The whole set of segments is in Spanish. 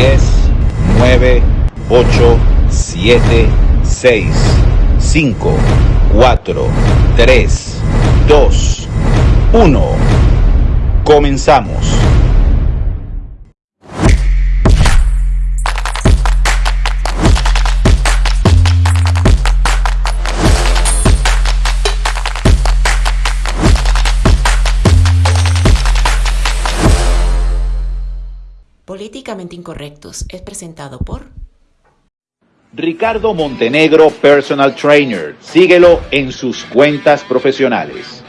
10, 9, 8, 7, 6, 5, 4, 3, 2, 1. Comenzamos. Políticamente Incorrectos es presentado por Ricardo Montenegro Personal Trainer. Síguelo en sus cuentas profesionales.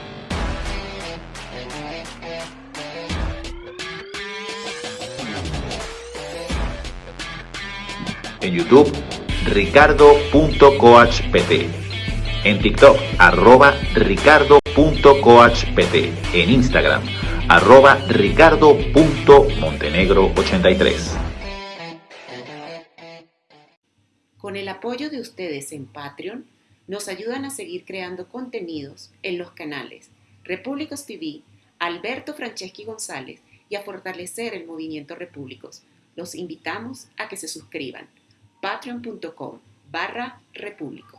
En YouTube, ricardo.coachpt. En TikTok, arroba ricardo.coachpt. En Instagram, arroba ricardo.montenegro83. Con el apoyo de ustedes en Patreon, nos ayudan a seguir creando contenidos en los canales Repúblicos TV, Alberto Franceschi González y a fortalecer el movimiento Repúblicos. Los invitamos a que se suscriban. patreon.com barra repúblicos.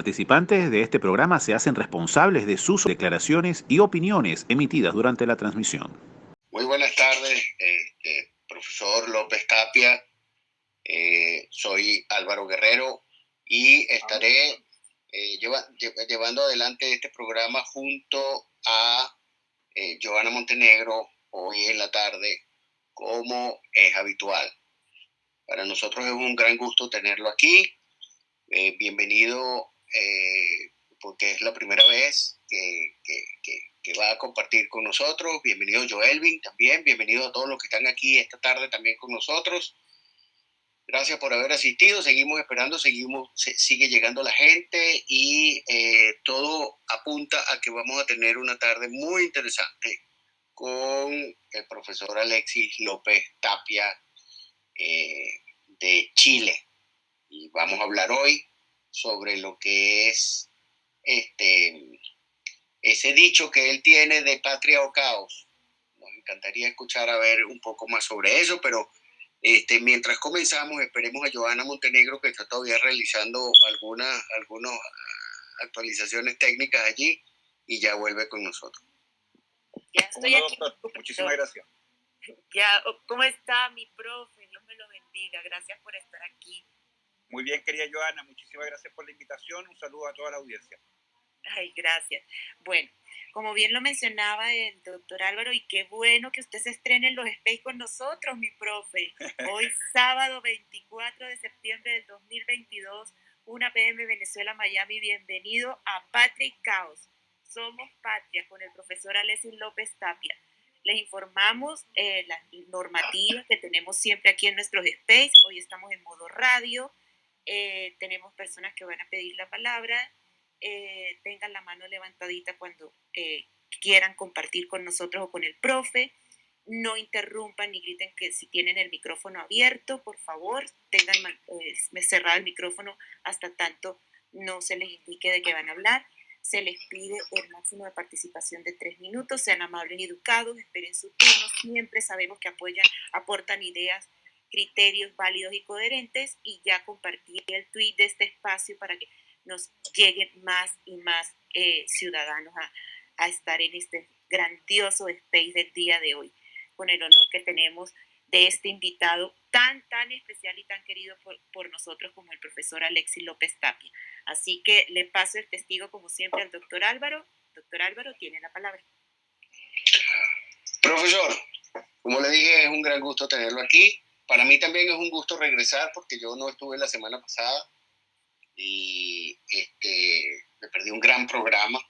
Participantes de este programa se hacen responsables de sus declaraciones y opiniones emitidas durante la transmisión. Muy buenas tardes, este, profesor López Tapia. Eh, soy Álvaro Guerrero y estaré eh, lleva, llevando adelante este programa junto a eh, Joana Montenegro hoy en la tarde, como es habitual. Para nosotros es un gran gusto tenerlo aquí. Eh, bienvenido eh, porque es la primera vez que, que, que, que, va a compartir con nosotros. Bienvenido Joelvin también, bienvenido a todos los que están aquí esta tarde también con nosotros. Gracias por haber asistido, seguimos esperando, seguimos, se, sigue llegando la gente y eh, todo apunta a que vamos a tener una tarde muy interesante con el profesor Alexis López Tapia eh, de Chile y vamos a hablar hoy sobre lo que es este ese dicho que él tiene de patria o caos. Nos encantaría escuchar a ver un poco más sobre eso, pero este, mientras comenzamos, esperemos a Joana Montenegro, que está todavía realizando algunas, algunas actualizaciones técnicas allí y ya vuelve con nosotros. Ya estoy aquí. Doctor? Muchísimas gracias. Ya, ¿cómo está mi profe? Dios me lo bendiga. Gracias por estar aquí. Muy bien, querida Joana, muchísimas gracias por la invitación. Un saludo a toda la audiencia. Ay, gracias. Bueno, como bien lo mencionaba el doctor Álvaro, y qué bueno que usted se estrene en los Space con nosotros, mi profe. Hoy, sábado 24 de septiembre del 2022, 1 pm Venezuela, Miami. Bienvenido a Patrick Caos. Somos Patria con el profesor Alexis López Tapia. Les informamos eh, las normativas que tenemos siempre aquí en nuestros Space. Hoy estamos en modo radio. Eh, tenemos personas que van a pedir la palabra. Eh, tengan la mano levantadita cuando eh, quieran compartir con nosotros o con el profe. no interrumpan ni griten que si tienen el micrófono abierto, por favor, tengan eh, cerrado el micrófono hasta tanto no se les indique de qué van a hablar. Se les pide el máximo de participación de tres minutos, sean amables y educados, esperen su turno, siempre sabemos que apoyan, aportan ideas, criterios válidos y coherentes y ya compartí el tweet de este espacio para que nos lleguen más y más eh, ciudadanos a, a estar en este grandioso space del día de hoy, con el honor que tenemos de este invitado tan, tan especial y tan querido por, nosotros como el profesor Alexis López Tapia. Así que le paso el testigo, como siempre, al doctor Álvaro. Doctor Álvaro, tiene la palabra. Profesor, como le dije, es un gran gusto tenerlo aquí. Para mí también es un gusto regresar porque yo no estuve la semana pasada y este, me perdí un gran programa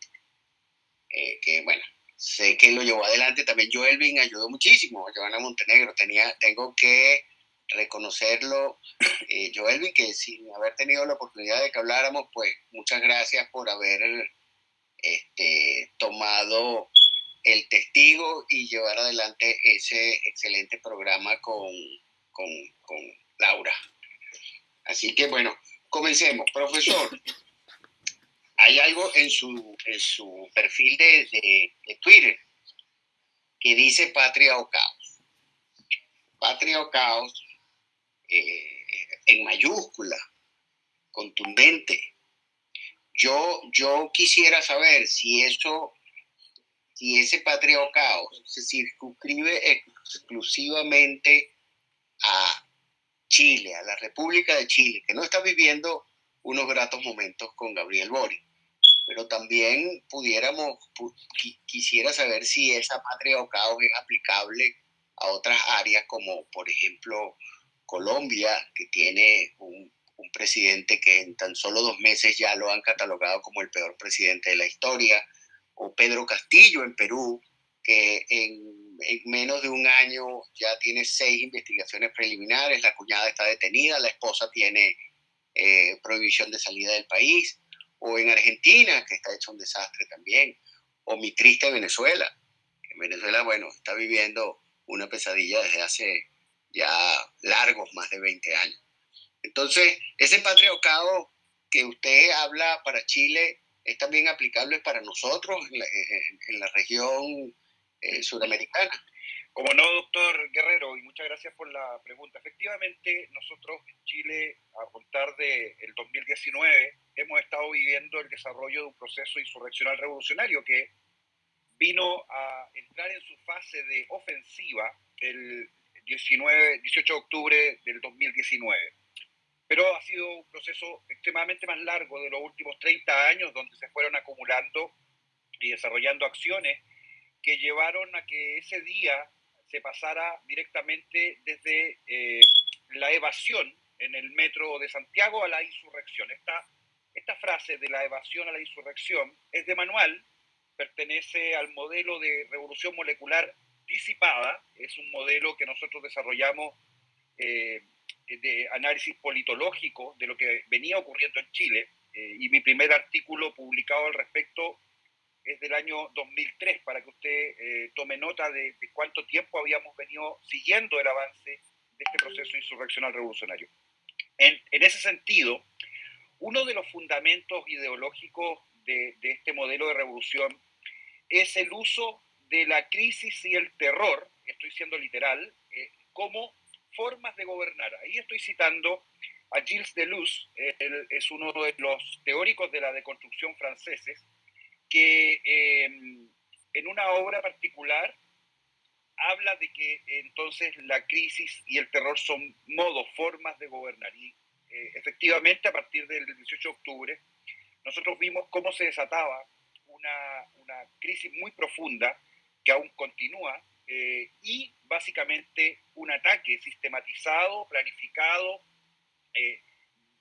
eh, que, bueno, sé que lo llevó adelante también Joelvin, ayudó muchísimo a Giovanna Montenegro. Tenía, tengo que reconocerlo, eh, Joelvin, que sin haber tenido la oportunidad de que habláramos, pues muchas gracias por haber este, tomado el testigo y llevar adelante ese excelente programa con, con, Laura. Así que bueno, comencemos. Profesor, hay algo en su, en su perfil de, de, Twitter que dice patria o caos. Patria o caos eh, en mayúscula, contundente. Yo, yo quisiera saber si eso, si ese patria o caos se circunscribe exclusivamente a Chile, a la República de Chile, que no está viviendo unos gratos momentos con Gabriel Boric. Pero también pudiéramos, quisiera saber si esa patria o caos es aplicable a otras áreas como por ejemplo Colombia, que tiene un, presidente que en tan solo dos meses ya lo han catalogado como el peor presidente de la historia, o Pedro Castillo en Perú, que en, menos de un año ya tiene seis investigaciones preliminares, la cuñada está detenida, la esposa tiene eh, prohibición de salida del país o en Argentina, que está hecho un desastre también, o mi triste Venezuela, en Venezuela, bueno, está viviendo una pesadilla desde hace ya largos, más de 20 años. Entonces, ese patriarcado que usted habla para Chile es también aplicable para nosotros en la, región eh. Como no, doctor Guerrero, y muchas gracias por la pregunta. Efectivamente, nosotros en Chile, a contar del el 2019, hemos estado viviendo el desarrollo de un proceso insurreccional revolucionario que vino a entrar en su fase de ofensiva el 19, 18 de octubre del 2019. Pero ha sido un proceso extremadamente más largo de los últimos 30 años, donde se fueron acumulando y desarrollando acciones que llevaron a que ese día se pasara directamente desde eh, la evasión en el metro de Santiago a la insurrección. Esta, esta frase de la evasión a la insurrección es de manual, pertenece al modelo de revolución molecular disipada, es un modelo que nosotros desarrollamos eh, de análisis politológico de lo que venía ocurriendo en Chile, eh, y mi primer artículo publicado al respecto es del año 2003, para que usted eh, tome nota de, cuánto tiempo habíamos venido siguiendo el avance de este proceso insurreccional revolucionario. En, ese sentido, uno de los fundamentos ideológicos de, este modelo de revolución es el uso de la crisis y el terror, estoy siendo literal, eh, como formas de gobernar. Ahí estoy citando a Gilles Deleuze, él es uno de los teóricos de la deconstrucción franceses, que em, en una obra particular habla de que entonces la crisis y el terror son modos, formas de gobernar. Y eh, efectivamente, a partir del 18 de octubre, nosotros vimos cómo se desataba una, una crisis muy profunda que aún continúa eh, y básicamente un ataque sistematizado, planificado, eh,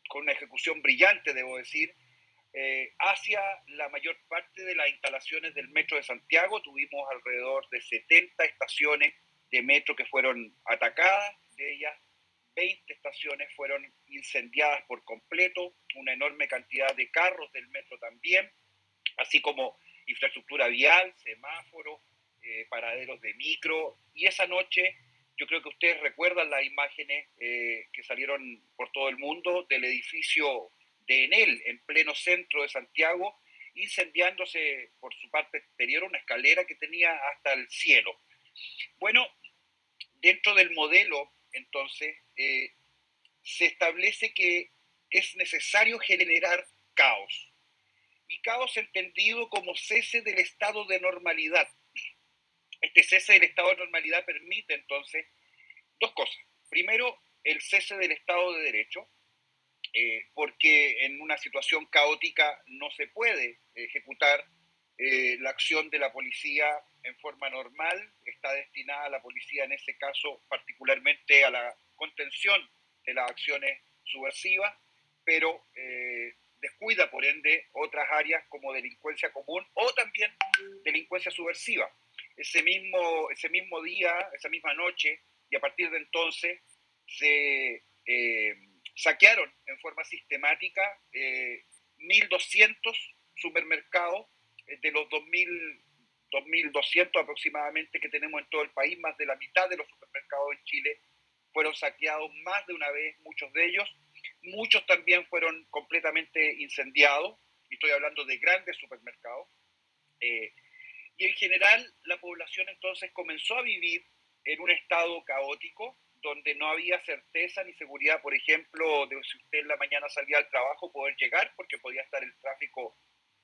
con una ejecución brillante, debo decir, eh, hacia la mayor parte de las instalaciones del Metro de Santiago. Tuvimos alrededor de 70 estaciones de metro que fueron atacadas, de ellas 20 estaciones fueron incendiadas por completo, una enorme cantidad de carros del metro también, así como infraestructura vial, semáforos, eh, paraderos de micro, y esa noche yo creo que ustedes recuerdan las imágenes eh, que salieron por todo el mundo del edificio de Enel, en pleno centro de Santiago, incendiándose por su parte exterior una escalera que tenía hasta el cielo. Bueno, dentro del modelo, entonces, eh, se establece que es necesario generar caos. Y caos entendido como cese del estado de normalidad. Este cese del estado de normalidad permite entonces dos cosas. Primero, el cese del estado de derecho, eh, porque en una situación caótica no se puede ejecutar eh, la acción de la policía en forma normal, está destinada a la policía en ese caso particularmente a la contención de las acciones subversivas, pero eh, descuida por ende otras áreas como delincuencia común o también delincuencia subversiva. Ese mismo, ese mismo día, esa misma noche, y a partir de entonces se saquearon en forma sistemática 1.200 eh, supermercados eh, de los 2.000, 2.200 aproximadamente que tenemos en todo el país, más de la mitad de los supermercados en Chile fueron saqueados más de una vez, muchos de ellos. Muchos también fueron completamente incendiados, y estoy hablando de grandes supermercados. Eh, y en general la población entonces comenzó a vivir en un estado caótico, donde no había certeza ni seguridad, por ejemplo, de si usted en la mañana salía al trabajo poder llegar porque podía estar el tráfico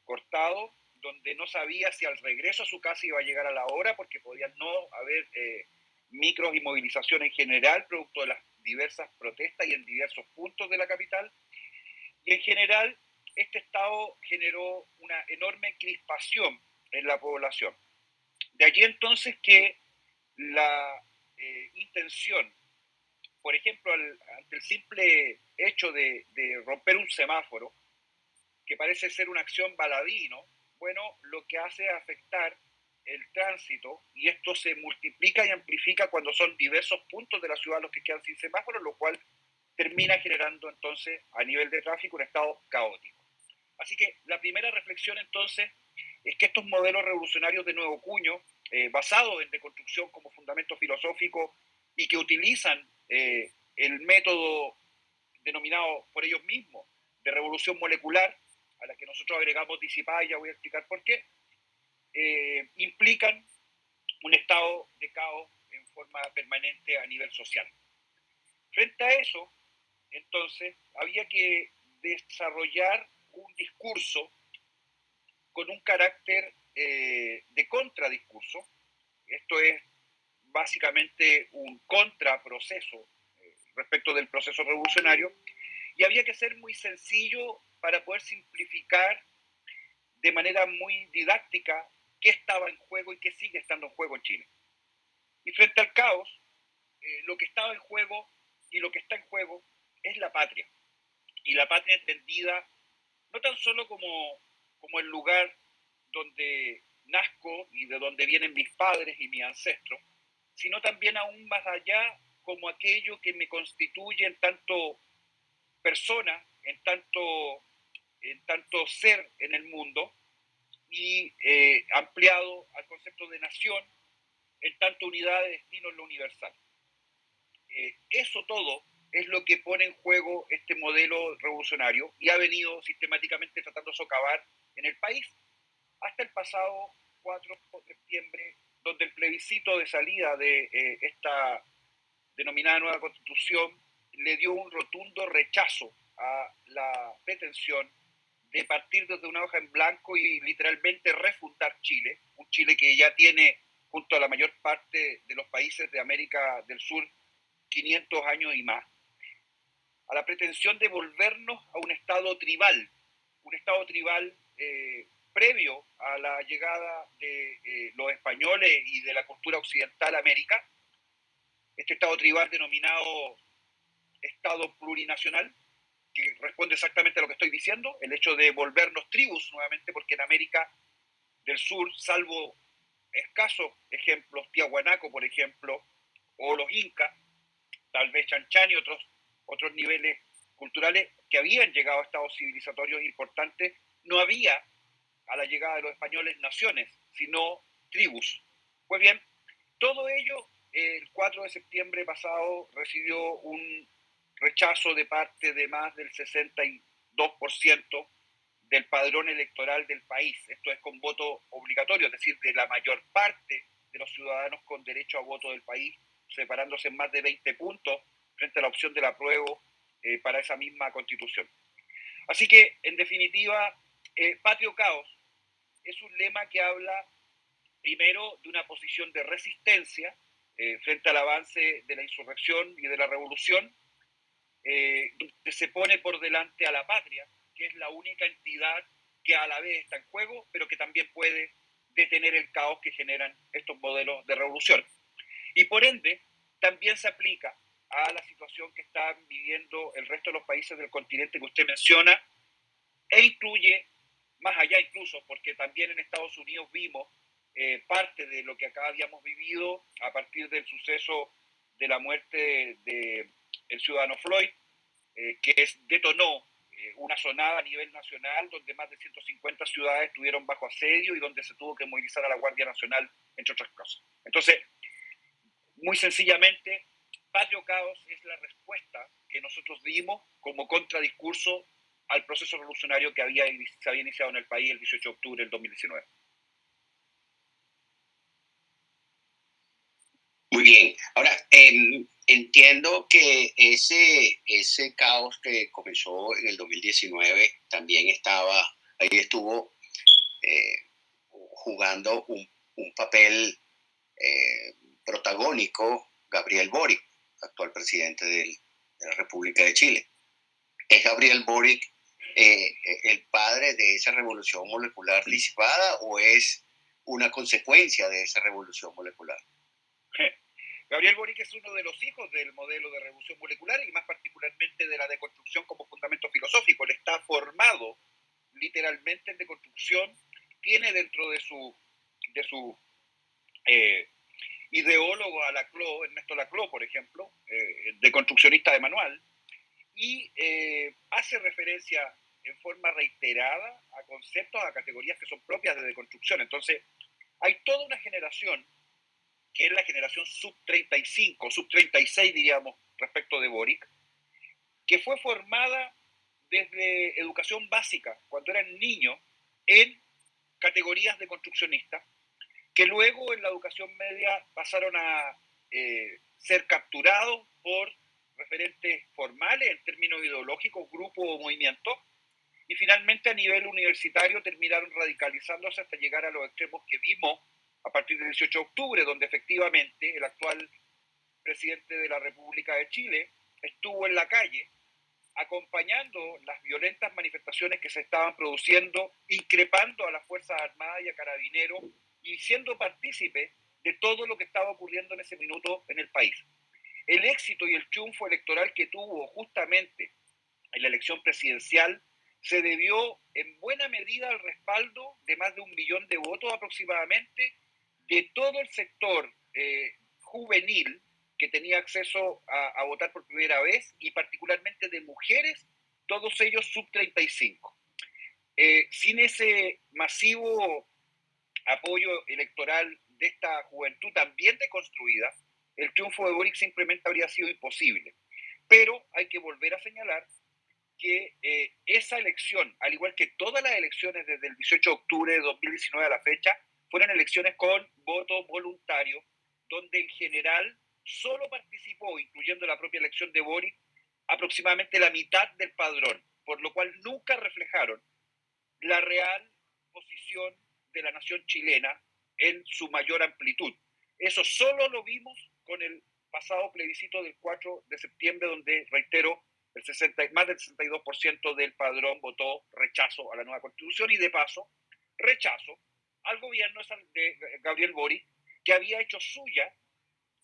cortado, donde no sabía si al regreso a su casa iba a llegar a la hora porque podía no haber eh, micros y movilización en general, producto de las diversas protestas y en diversos puntos de la capital. Y en general, este estado generó una enorme crispación en la población. De allí entonces que la eh, intención por ejemplo, ante el simple hecho de, romper un semáforo, que parece ser una acción baladino, bueno, lo que hace es afectar el tránsito y esto se multiplica y amplifica cuando son diversos puntos de la ciudad los que quedan sin semáforo, lo cual termina generando entonces a nivel de tráfico un estado caótico. Así que la primera reflexión entonces es que estos modelos revolucionarios de nuevo cuño, eh, basados en deconstrucción como fundamento filosófico y que utilizan eh, el método denominado por ellos mismos de revolución molecular, a la que nosotros agregamos disipada, y ya voy a explicar por qué, eh, implican un estado de caos en forma permanente a nivel social. Frente a eso, entonces, había que desarrollar un discurso con un carácter eh, de contradiscurso. Esto es básicamente un contraproceso eh, respecto del proceso revolucionario y había que ser muy sencillo para poder simplificar de manera muy didáctica qué estaba en juego y qué sigue estando en juego en Chile. Y frente al caos, eh, lo que estaba en juego y lo que está en juego es la patria. Y la patria entendida no tan solo como, como el lugar donde nazco y de donde vienen mis padres y mis ancestros, sino también aún más allá como aquello que me constituye en tanto persona, en tanto, en tanto ser en el mundo y eh, ampliado al concepto de nación en tanto unidad de destino en lo universal. Eh, eso todo es lo que pone en juego este modelo revolucionario y ha venido sistemáticamente tratando de socavar en el país hasta el pasado 4 de septiembre donde el plebiscito de salida de eh, esta denominada nueva constitución le dio un rotundo rechazo a la pretensión de partir desde una hoja en blanco y literalmente refundar Chile, un Chile que ya tiene, junto a la mayor parte de los países de América del Sur, 500 años y más, a la pretensión de volvernos a un estado tribal, un estado tribal eh, previo a la llegada de eh, los españoles y de la cultura occidental a América, este Estado tribal denominado Estado plurinacional, que responde exactamente a lo que estoy diciendo, el hecho de volvernos tribus nuevamente, porque en América del Sur, salvo escasos ejemplos, Tiahuanaco, por ejemplo, o los incas, tal vez Chanchan y otros, otros niveles culturales que habían llegado a estados civilizatorios importantes, no había a la llegada de los españoles naciones, sino tribus. Pues bien, todo ello el 4 de septiembre pasado recibió un rechazo de parte de más del 62% del padrón electoral del país. Esto es con voto obligatorio, es decir, de la mayor parte de los ciudadanos con derecho a voto del país, separándose en más de 20 puntos frente a la opción del apruebo eh, para esa misma constitución. Así que, en definitiva, eh, Patrio Caos es un lema que habla primero de una posición de resistencia eh, frente al avance de la insurrección y de la revolución, que se pone por delante a la patria, que es la única entidad que a la vez está en juego, pero que también puede detener el caos que generan estos modelos de revolución. Y por ende, también se aplica a la situación que están viviendo el resto de los países del continente que usted menciona, e incluye, más allá incluso, porque también en Estados Unidos vimos eh, parte de lo que acá habíamos vivido a partir del suceso de la muerte del el ciudadano Floyd, eh, que es, detonó eh, una sonada a nivel nacional donde más de 150 ciudades estuvieron bajo asedio y donde se tuvo que movilizar a la Guardia Nacional, entre otras cosas. Entonces, muy sencillamente, Patrio Caos es la respuesta que nosotros dimos como contradiscurso al proceso revolucionario que había, se había iniciado en el país el 18 de octubre del 2019. Muy bien. Ahora, em, entiendo que ese, ese caos que comenzó en el 2019 también estaba, ahí estuvo eh, jugando un, un papel eh, protagónico Gabriel Boric, actual presidente de la República de Chile. ¿Es Gabriel Boric eh, el padre de esa revolución molecular disipada o es una consecuencia de esa revolución molecular? Gabriel Boric es uno de los hijos del modelo de revolución molecular y más particularmente de la deconstrucción como fundamento filosófico. Él está formado literalmente en deconstrucción, tiene dentro de su, de su eh, ideólogo a Laclau, Ernesto Laclau, por ejemplo, eh, deconstruccionista de manual, y eh, hace referencia en forma reiterada a conceptos, a categorías que son propias de deconstrucción. Entonces, hay toda una generación que es la generación sub-35, sub-36 diríamos, respecto de Boric, que fue formada desde educación básica, cuando eran niños, en categorías de construccionistas, que luego en la educación media pasaron a eh, ser capturados por referentes formales en términos ideológicos, grupo o movimiento, y finalmente a nivel universitario terminaron radicalizándose hasta llegar a los extremos que vimos a partir del 18 de octubre, donde efectivamente el actual presidente de la República de Chile estuvo en la calle acompañando las violentas manifestaciones que se estaban produciendo, increpando a las Fuerzas Armadas y a Carabineros y siendo partícipe de todo lo que estaba ocurriendo en ese minuto en el país. El éxito y el triunfo electoral que tuvo justamente en la elección presidencial se debió en buena medida al respaldo de más de un millón de votos aproximadamente de todo el sector eh, juvenil que tenía acceso a, votar por primera vez y particularmente de mujeres, todos ellos sub 35. Eh, sin ese masivo apoyo electoral de esta juventud también deconstruida, el triunfo de Boric simplemente habría sido imposible. Pero hay que volver a señalar que eh, esa elección, al igual que todas las elecciones desde el 18 de octubre de 2019 a la fecha, fueron elecciones con voto voluntario, donde en general solo participó, incluyendo la propia elección de Boric, aproximadamente la mitad del padrón, por lo cual nunca reflejaron la real posición de la nación chilena en su mayor amplitud. Eso solo lo vimos con el pasado plebiscito del 4 de septiembre, donde, reitero, el 60, más del 62% del padrón votó rechazo a la nueva constitución y de paso rechazo al gobierno de Gabriel Boric, que había hecho suya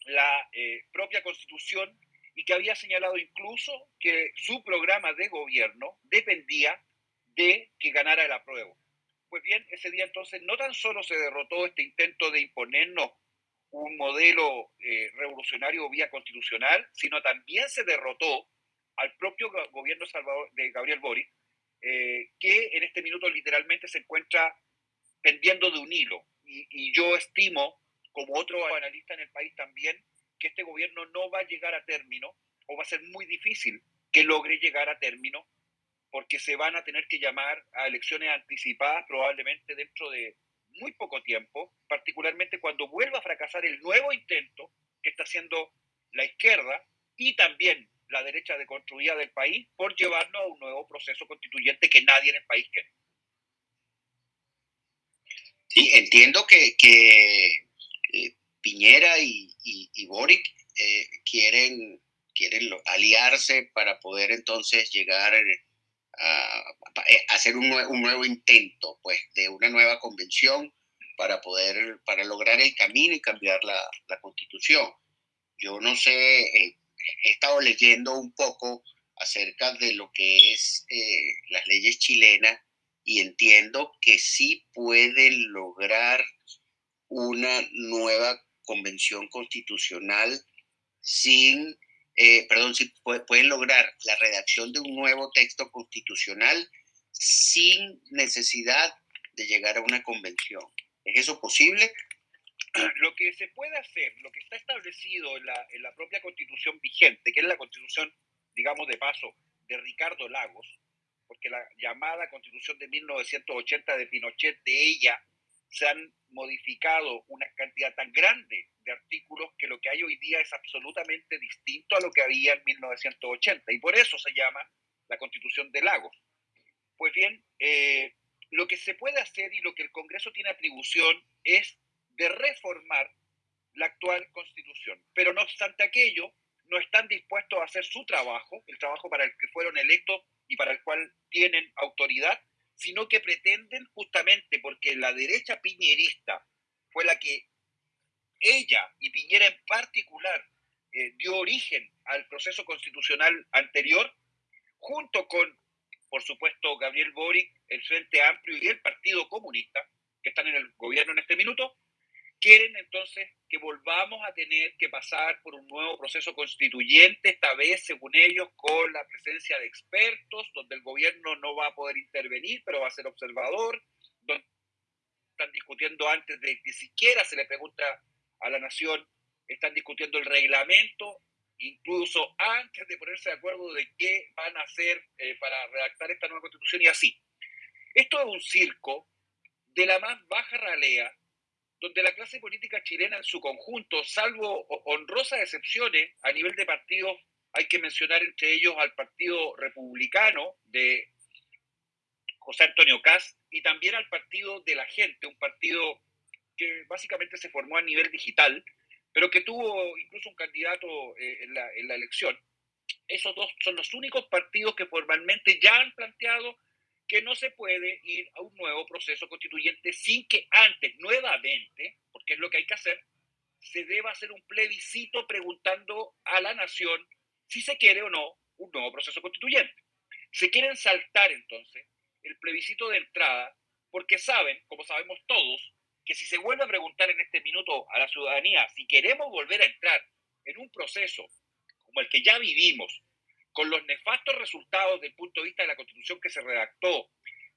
la eh, propia constitución y que había señalado incluso que su programa de gobierno dependía de que ganara el apruebo. Pues bien, ese día entonces no tan solo se derrotó este intento de imponernos un modelo eh, revolucionario vía constitucional, sino también se derrotó al propio gobierno Salvador, de Gabriel Boric, eh, que en este minuto literalmente se encuentra pendiendo de un hilo. Y, yo estimo como otros analistas en el país también, que este gobierno no va a llegar a término o va a ser muy difícil que logre llegar a término porque se van a tener que llamar a elecciones anticipadas probablemente dentro de muy poco tiempo, particularmente cuando vuelva a fracasar el nuevo intento que está haciendo la izquierda y también la derecha deconstruida del país por llevarnos a un nuevo proceso constituyente que nadie en el país quiere. Sí, entiendo que, eh, Piñera y, y, Boric eh, quieren, quieren aliarse para poder entonces llegar a, hacer un, un, nuevo intento pues, de una nueva convención para poder, para lograr el camino y cambiar la, la constitución. Yo no sé, eh, he estado leyendo un poco acerca de lo que es eh, las leyes chilenas y entiendo que sí pueden lograr una nueva convención constitucional sin, eh, perdón, si pueden lograr la redacción de un nuevo texto constitucional sin necesidad de llegar a una convención. ¿Es eso posible? lo que se puede hacer, lo que está establecido en la, en la propia constitución vigente, que es la constitución, digamos de paso, de Ricardo Lagos, porque la llamada constitución de 1980 de Pinochet, de ella se han modificado una cantidad tan grande de artículos que lo que hay hoy día es absolutamente distinto a lo que había en 1980 y por eso se llama la constitución de Lagos. Pues bien, eh, lo que se puede hacer y lo que el Congreso tiene atribución es de reformar la actual constitución. Pero no obstante aquello, no están dispuestos a hacer su trabajo, el trabajo para el que fueron electos y para el cual tienen autoridad, sino que pretenden justamente porque la derecha piñerista fue la que ella y Piñera en particular eh, dio origen al proceso constitucional anterior, junto con, por supuesto, Gabriel Boric, el Frente Amplio y el Partido Comunista, que están en el gobierno en este minuto, quieren entonces que volvamos a tener que pasar por un nuevo proceso constituyente, esta vez, según ellos, con la presencia de expertos, donde el gobierno no va a poder intervenir, pero va a ser observador, donde están discutiendo antes de que siquiera se le pregunta a la nación, están discutiendo el reglamento, incluso antes de ponerse de acuerdo de qué van a hacer eh, para redactar esta nueva constitución y así. Esto es un circo de la más baja ralea donde la clase política chilena en su conjunto, salvo honrosas excepciones a nivel de partidos, hay que mencionar entre ellos al Partido Republicano de José Antonio Caz y también al Partido de la Gente, un partido que básicamente se formó a nivel digital, pero que tuvo incluso un candidato eh, en, la, en la elección. Esos dos son los únicos partidos que formalmente ya han planteado que no se puede ir a un nuevo proceso constituyente sin que antes, nuevamente, porque es lo que hay que hacer, se deba hacer un plebiscito preguntando a la nación si se quiere o no un nuevo proceso constituyente. Se quieren saltar entonces el plebiscito de entrada porque saben, como sabemos todos, que si se vuelve a preguntar en este minuto a la ciudadanía si queremos volver a entrar en un proceso como el que ya vivimos, con los nefastos resultados desde el punto de vista de la constitución que se redactó,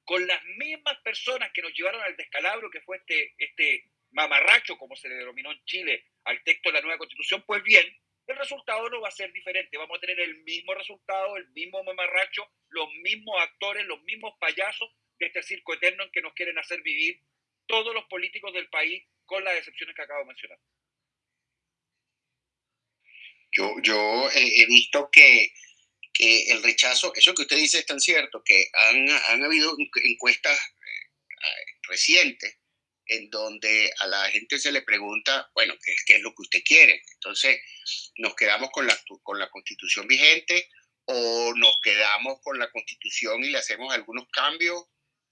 con las mismas personas que nos llevaron al descalabro que fue este, este mamarracho, como se le denominó en Chile, al texto de la nueva constitución, pues bien, el resultado no va a ser diferente. Vamos a tener el mismo resultado, el mismo mamarracho, los mismos actores, los mismos payasos de este circo eterno en que nos quieren hacer vivir todos los políticos del país con las excepciones que acabo de mencionar. Yo, yo he visto que que el rechazo, eso que usted dice es tan cierto, que han, han habido encuestas eh, recientes en donde a la gente se le pregunta, bueno, ¿qué, ¿qué, es lo que usted quiere? Entonces, ¿nos quedamos con la, con la constitución vigente o nos quedamos con la constitución y le hacemos algunos cambios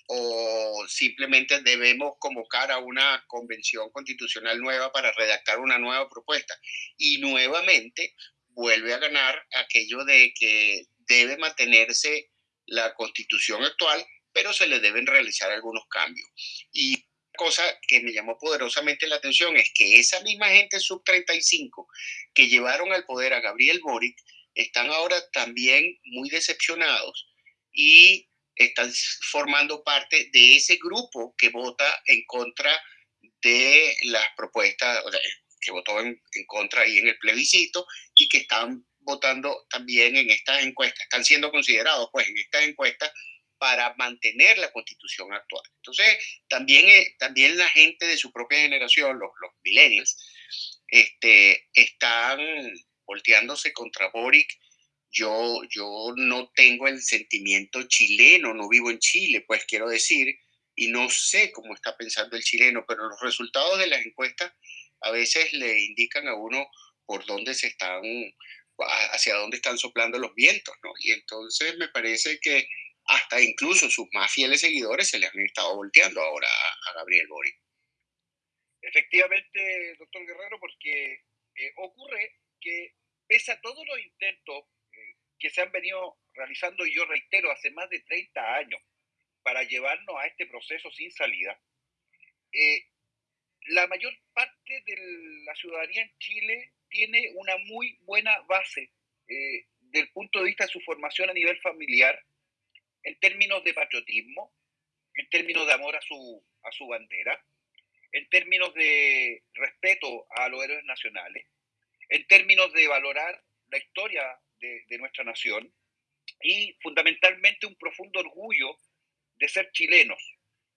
o simplemente debemos convocar a una convención constitucional nueva para redactar una nueva propuesta? Y nuevamente vuelve a ganar aquello de que debe mantenerse la constitución actual, pero se le deben realizar algunos cambios. Y cosa que me llamó poderosamente la atención es que esa misma gente sub 35 que llevaron al poder a Gabriel Boric están ahora también muy decepcionados y están formando parte de ese grupo que vota en contra de las propuestas que votó en, en, contra y en el plebiscito y que están votando también en estas encuestas, están siendo considerados pues en estas encuestas para mantener la constitución actual. Entonces, también, eh, también la gente de su propia generación, los, los millennials, este, están volteándose contra Boric. Yo, yo no tengo el sentimiento chileno, no vivo en Chile, pues quiero decir, y no sé cómo está pensando el chileno, pero los resultados de las encuestas a veces le indican a uno por dónde se están, hacia dónde están soplando los vientos, ¿no? Y entonces me parece que hasta incluso sus más fieles seguidores se le han estado volteando ahora a, Gabriel Boric. Efectivamente, doctor Guerrero, porque eh, ocurre que pese a todos los intentos eh, que se han venido realizando, y yo reitero, hace más de 30 años, para llevarnos a este proceso sin salida, eh, la mayor parte de la ciudadanía en Chile tiene una muy buena base eh, del punto de vista de su formación a nivel familiar, en términos de patriotismo, en términos de amor a su, a su bandera, en términos de respeto a los héroes nacionales, en términos de valorar la historia de, de nuestra nación y fundamentalmente un profundo orgullo de ser chilenos.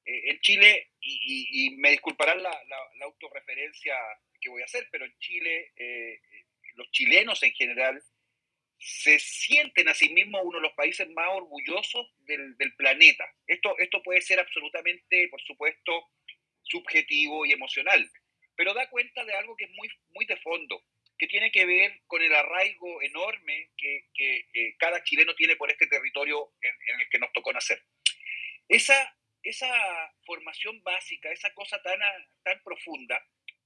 Eh, en Chile, y, me disculparán la, la, autorreferencia que voy a hacer, pero en Chile, eh, los chilenos en general se sienten a sí mismos uno de los países más orgullosos del, del, planeta. Esto, esto puede ser absolutamente, por supuesto, subjetivo y emocional, pero da cuenta de algo que es muy, muy de fondo, que tiene que ver con el arraigo enorme que, que eh, cada chileno tiene por este territorio en, el que nos tocó nacer. Esa, esa formación básica, esa cosa tan, tan profunda,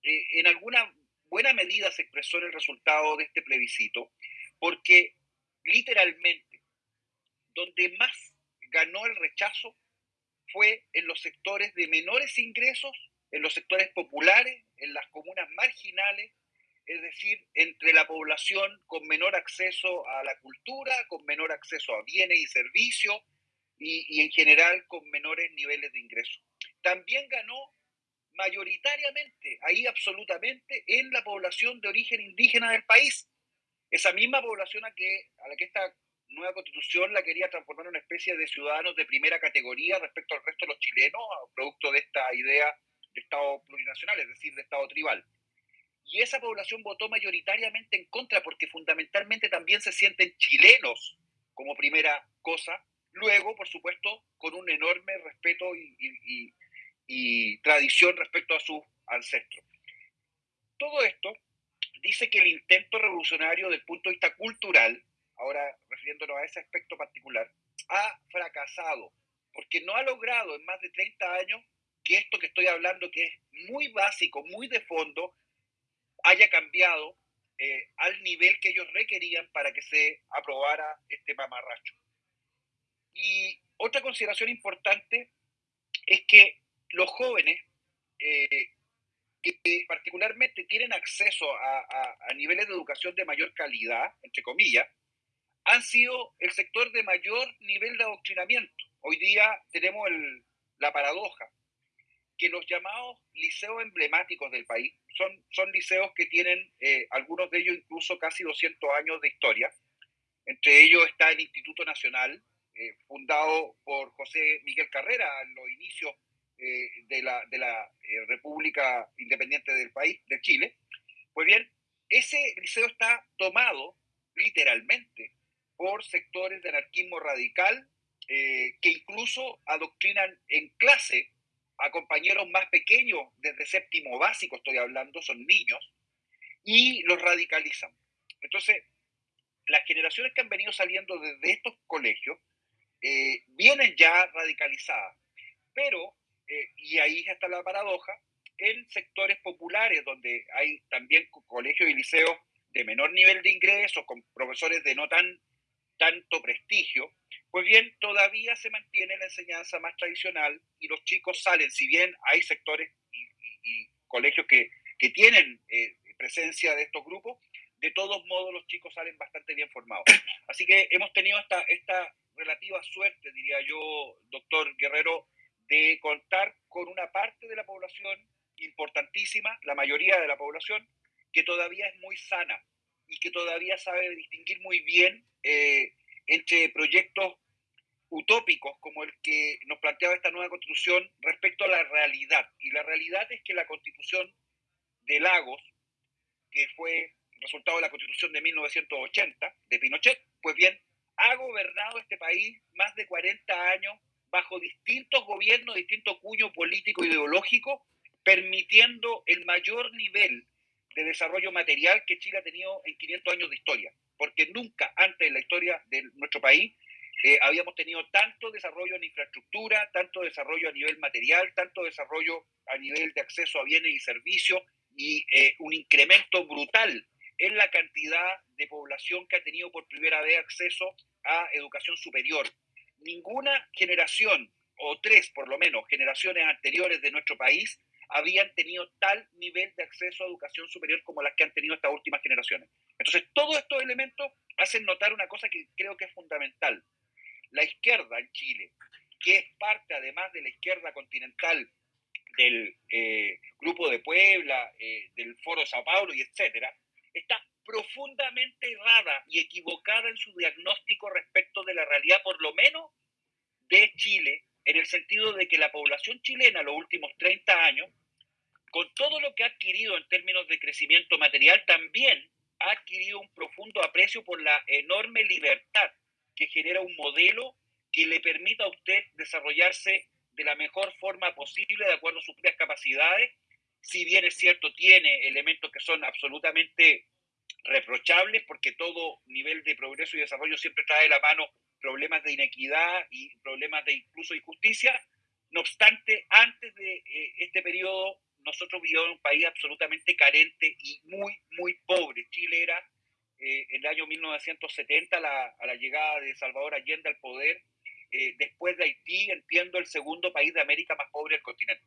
eh, en alguna buena medida se expresó en el resultado de este plebiscito, porque literalmente donde más ganó el rechazo fue en los sectores de menores ingresos, en los sectores populares, en las comunas marginales, es decir, entre la población con menor acceso a la cultura, con menor acceso a bienes y servicios y, en general con menores niveles de ingreso. También ganó mayoritariamente, ahí absolutamente, en la población de origen indígena del país. Esa misma población a, que, a la que esta nueva constitución la quería transformar en una especie de ciudadanos de primera categoría respecto al resto de los chilenos, producto de esta idea de Estado plurinacional, es decir, de Estado tribal. Y esa población votó mayoritariamente en contra porque fundamentalmente también se sienten chilenos como primera cosa. Luego, por supuesto, con un enorme respeto y, tradición respecto a sus ancestros. Todo esto dice que el intento revolucionario del punto de vista cultural, ahora refiriéndonos a ese aspecto particular, ha fracasado porque no ha logrado en más de 30 años que esto que estoy hablando, que es muy básico, muy de fondo, haya cambiado eh, al nivel que ellos requerían para que se aprobara este mamarracho. Y otra consideración importante es que los jóvenes, eh, que particularmente tienen acceso a, niveles de educación de mayor calidad, entre comillas, han sido el sector de mayor nivel de adoctrinamiento. Hoy día tenemos el, la paradoja que los llamados liceos emblemáticos del país son, son liceos que tienen, eh, algunos de ellos incluso casi 200 años de historia. Entre ellos está el Instituto Nacional, eh, fundado por José Miguel Carrera en los inicios eh, de la, de la República Independiente del país, de Chile. Pues bien, ese liceo está tomado literalmente por sectores de anarquismo radical que incluso adoctrinan en clase a compañeros más pequeños, desde séptimo básico estoy hablando, son niños, y los radicalizan. Entonces, las generaciones que han venido saliendo desde estos colegios eh, vienen ya radicalizadas, pero, eh, y ahí está la paradoja, en sectores populares donde hay también colegios y liceos de menor nivel de ingreso, con profesores de no tan tanto prestigio, pues bien, todavía se mantiene la enseñanza más tradicional y los chicos salen, si bien hay sectores y, colegios que, que tienen eh, presencia de estos grupos, de todos modos los chicos salen bastante bien formados. Así que hemos tenido esta, esta relativa suerte, diría yo, doctor Guerrero, de contar con una parte de la población importantísima, la mayoría de la población, que todavía es muy sana y que todavía sabe distinguir muy bien eh, entre proyectos utópicos como el que nos planteaba esta nueva constitución respecto a la realidad. Y la realidad es que la constitución de Lagos, que fue resultado de la constitución de 1980 de Pinochet, pues bien, ha gobernado este país más de 40 años bajo distintos gobiernos, distintos cuño político ideológico, permitiendo el mayor nivel de desarrollo material que Chile ha tenido en 500 años de historia, porque nunca antes en la historia de nuestro país eh, habíamos tenido tanto desarrollo en infraestructura, tanto desarrollo a nivel material, tanto desarrollo a nivel de acceso a bienes y servicios y eh, un incremento brutal en la cantidad de población que ha tenido por primera vez acceso a educación superior. Ninguna generación, o tres por lo menos, generaciones anteriores de nuestro país habían tenido tal nivel de acceso a educación superior como las que han tenido estas últimas generaciones. Entonces, todos estos elementos hacen notar una cosa que creo que es fundamental. La izquierda en Chile, que es parte además de la izquierda continental del eh, Grupo de Puebla, eh, del Foro Sao Paulo y etcétera, está profundamente errada y equivocada en su diagnóstico respecto de la realidad, por lo menos de Chile, en el sentido de que la población chilena los últimos 30 años, con todo lo que ha adquirido en términos de crecimiento material, también ha adquirido un profundo aprecio por la enorme libertad que genera un modelo que le permita a usted desarrollarse de la mejor forma posible, de acuerdo a sus propias capacidades. Si bien es cierto, tiene elementos que son absolutamente reprochables, porque todo nivel de progreso y desarrollo siempre trae de la mano problemas de inequidad y problemas de incluso injusticia. No obstante, antes de eh, este periodo, nosotros vivíamos un país absolutamente carente y muy, muy pobre. Chile era, eh, en el año 1970, a la llegada de Salvador Allende al poder, eh, después de Haití, entiendo, el segundo país de América más pobre del continente.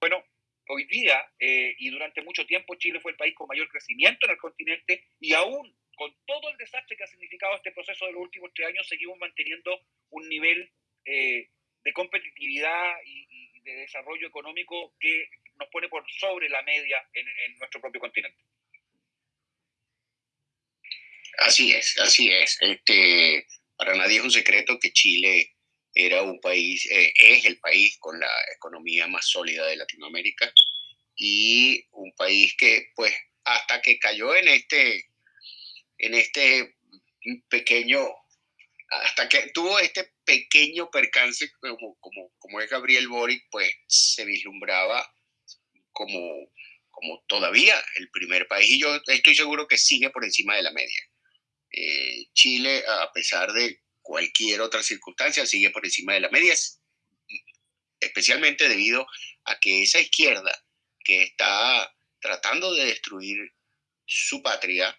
Bueno, hoy día eh, y durante mucho tiempo Chile fue el país con mayor crecimiento en el continente y aún con todo el desastre que ha significado este proceso de los últimos tres años, seguimos manteniendo un nivel eh, de competitividad y, de desarrollo económico que nos pone por sobre la media en, en nuestro propio continente. Así es, así es. Este, para nadie es un secreto que Chile era un país, eh, es el país con la economía más sólida de Latinoamérica y un país que, pues, hasta que cayó en este, en este pequeño, hasta que tuvo este pequeño percance como, como, como es Gabriel Boric, pues se vislumbraba como, como todavía el primer país y yo estoy seguro que sigue por encima de la media. Eh, Chile, a pesar de cualquier otra circunstancia, sigue por encima de la media, especialmente debido a que esa izquierda que está tratando de destruir su patria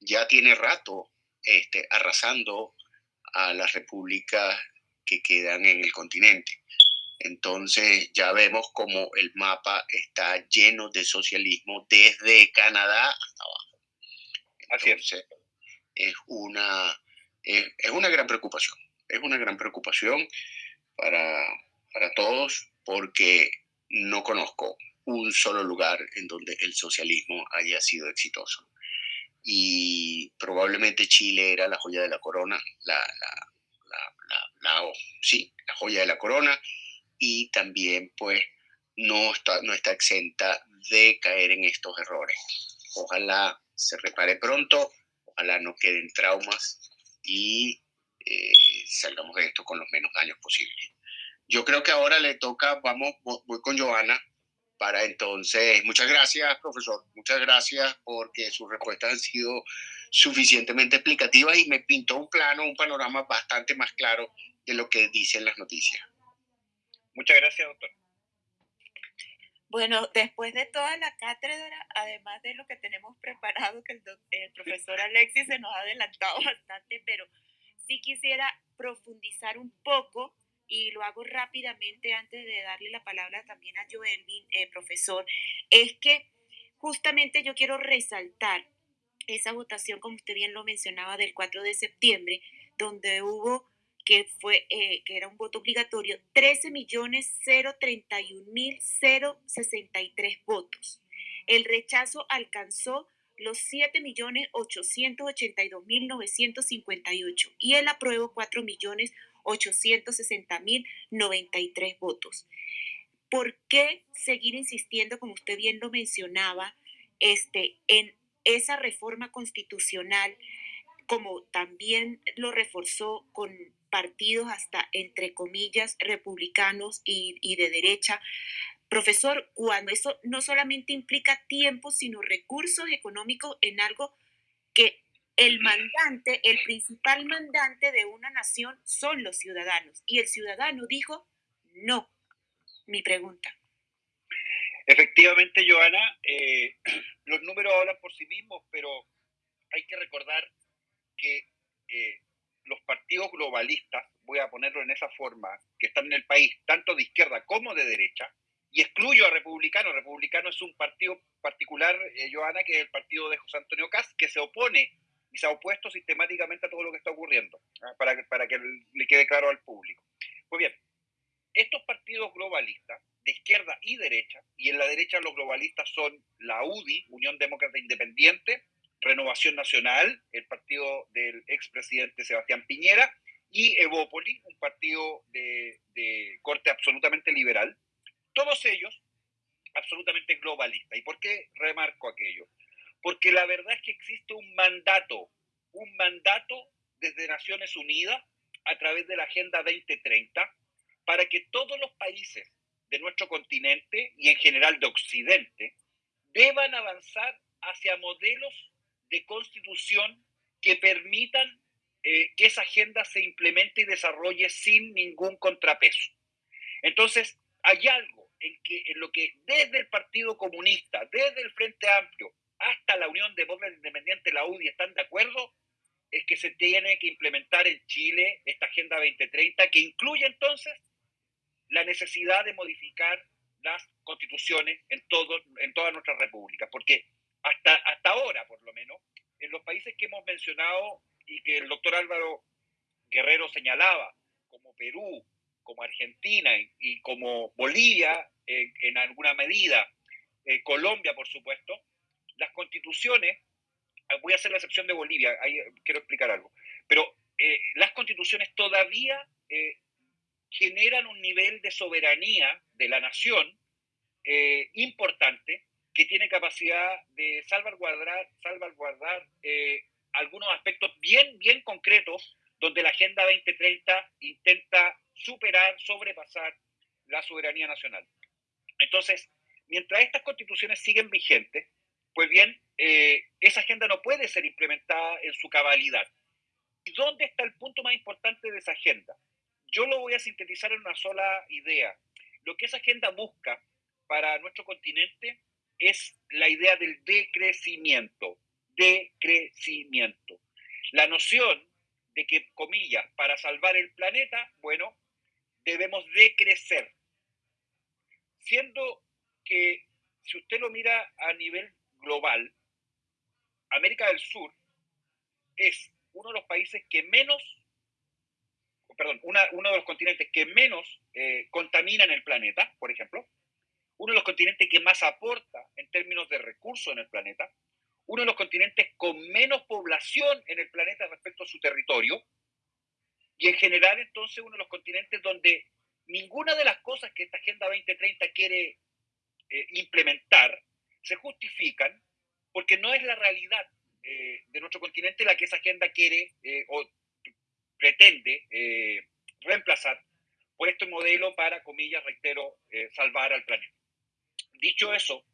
ya tiene rato este, arrasando a las repúblicas que quedan en el continente. Entonces ya vemos como el mapa está lleno de socialismo desde Canadá hasta abajo. Es es es, una gran preocupación. Es una gran preocupación para, para todos porque no conozco un solo lugar en donde el socialismo haya sido exitoso. Y probablemente Chile era la joya de la corona, la, la, sí, la joya de la corona, y también pues no está, no está exenta de caer en estos errores. Ojalá se repare pronto ojalá no queden traumas y eh, salgamos de esto con los menos daños posibles. Yo creo que ahora le toca, vamos, voy con Joana para entonces, muchas gracias, profesor, muchas gracias porque sus respuestas han sido suficientemente explicativas y me pintó un plano, un panorama bastante más claro de lo que dicen las noticias. Muchas gracias, doctor. Bueno, después de toda la cátedra, además de lo que tenemos preparado, que el, profesor Alexis se nos ha adelantado bastante, pero sí quisiera profundizar un poco y lo hago rápidamente antes de darle la palabra también a Joelvin, eh, profesor, es que justamente yo quiero resaltar esa votación, como usted bien lo mencionaba, del 4 de septiembre, donde hubo que, fue, eh, que era un voto obligatorio, 13.031.063 votos. El rechazo alcanzó los 7.882.958 y el apruebo 4.860.093 votos. ¿Por qué seguir insistiendo, como usted bien lo mencionaba, este, en esa reforma constitucional, como también lo reforzó con partidos hasta, entre comillas, republicanos y, de derecha, Profesor, cuando eso no solamente implica tiempo, sino recursos económicos en algo que el mandante, el principal mandante de una nación son los ciudadanos. Y el ciudadano dijo, no. Mi pregunta. Efectivamente, Joana, eh, los números hablan por sí mismos, pero hay que recordar que eh, los partidos globalistas, voy a ponerlo en esa forma, que están en el país, tanto de izquierda como de derecha, y excluyo a Republicano. Republicano es un partido particular, eh, Joana, que es el partido de José Antonio Caz, que se opone y se ha opuesto sistemáticamente a todo lo que está ocurriendo, ¿ah? para, que, para que le quede claro al público. Pues bien, estos partidos globalistas, de izquierda y derecha, y en la derecha los globalistas son la UDI, Unión Demócrata Independiente, Renovación Nacional, el partido del expresidente Sebastián Piñera, y Evópoli, un partido de, corte absolutamente liberal, todos ellos absolutamente globalistas. ¿Y por qué remarco aquello? Porque la verdad es que existe un mandato, un mandato desde Naciones Unidas a través de la Agenda 2030 para que todos los países de nuestro continente y en general de Occidente deban avanzar hacia modelos de constitución que permitan eh, que esa agenda se implemente y desarrolle sin ningún contrapeso. Entonces, hay algo en, lo que desde el Partido Comunista, desde el Frente Amplio, hasta la Unión Demócrata Independiente, la UDI, están de acuerdo, es que se tiene que implementar en Chile esta Agenda 2030, que incluye entonces la necesidad de modificar las constituciones en, todo, en todas nuestras repúblicas, porque hasta, hasta ahora, por lo menos, en los países que hemos mencionado y que el doctor Álvaro Guerrero señalaba, como Perú, como Argentina y, como Bolivia en, alguna medida, eh, Colombia por supuesto, las constituciones, ah, voy a hacer la excepción de Bolivia, ahí eh, quiero explicar algo, pero eh, las constituciones todavía generan un nivel de soberanía de la nación importante que tiene capacidad de salvaguardar, salvaguardar algunos aspectos bien, bien concretos donde la Agenda 2030 intenta superar, sobrepasar la soberanía nacional. Entonces, mientras estas constituciones siguen vigentes, pues bien, eh, esa agenda no puede ser implementada en su cabalidad. ¿Y dónde está el punto más importante de esa agenda? Yo lo voy a sintetizar en una sola idea. Lo que esa agenda busca para nuestro continente es la idea del decrecimiento, decrecimiento. La noción de que, comillas, para salvar el planeta, bueno, debemos decrecer. Siendo que, si usted lo mira a nivel global, América del Sur es uno de los países que menos, perdón, uno de los continentes que menos eh, contaminan el planeta, por ejemplo, uno de los continentes que más aporta en términos de recursos en el planeta, uno de los continentes con menos población en el planeta respecto a su territorio, y en general entonces uno de los continentes donde ninguna de las cosas que esta Agenda 2030 quiere eh, implementar se justifican porque no es la realidad eh, de nuestro continente la que esa agenda quiere eh, o pretende reemplazar por este modelo para, comillas, reitero, salvar al planeta. Dicho eso,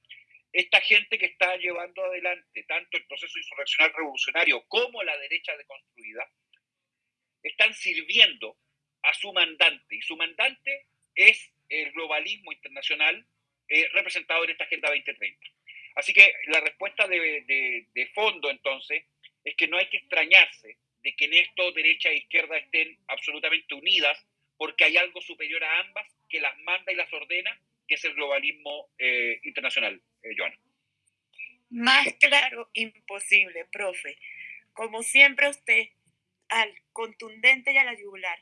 esta gente que está llevando adelante tanto el proceso insurreccional revolucionario como la derecha deconstruida, están sirviendo a su mandante, y su mandante es el globalismo internacional eh, representado en esta Agenda 2030. Así que la respuesta de, de, fondo, entonces, es que no hay que extrañarse de que en esto derecha e izquierda estén absolutamente unidas, porque hay algo superior a ambas que las manda y las ordena que es el globalismo eh, internacional, eh, Joana. Más claro, imposible, profe. Como siempre usted, al contundente y a la yugular.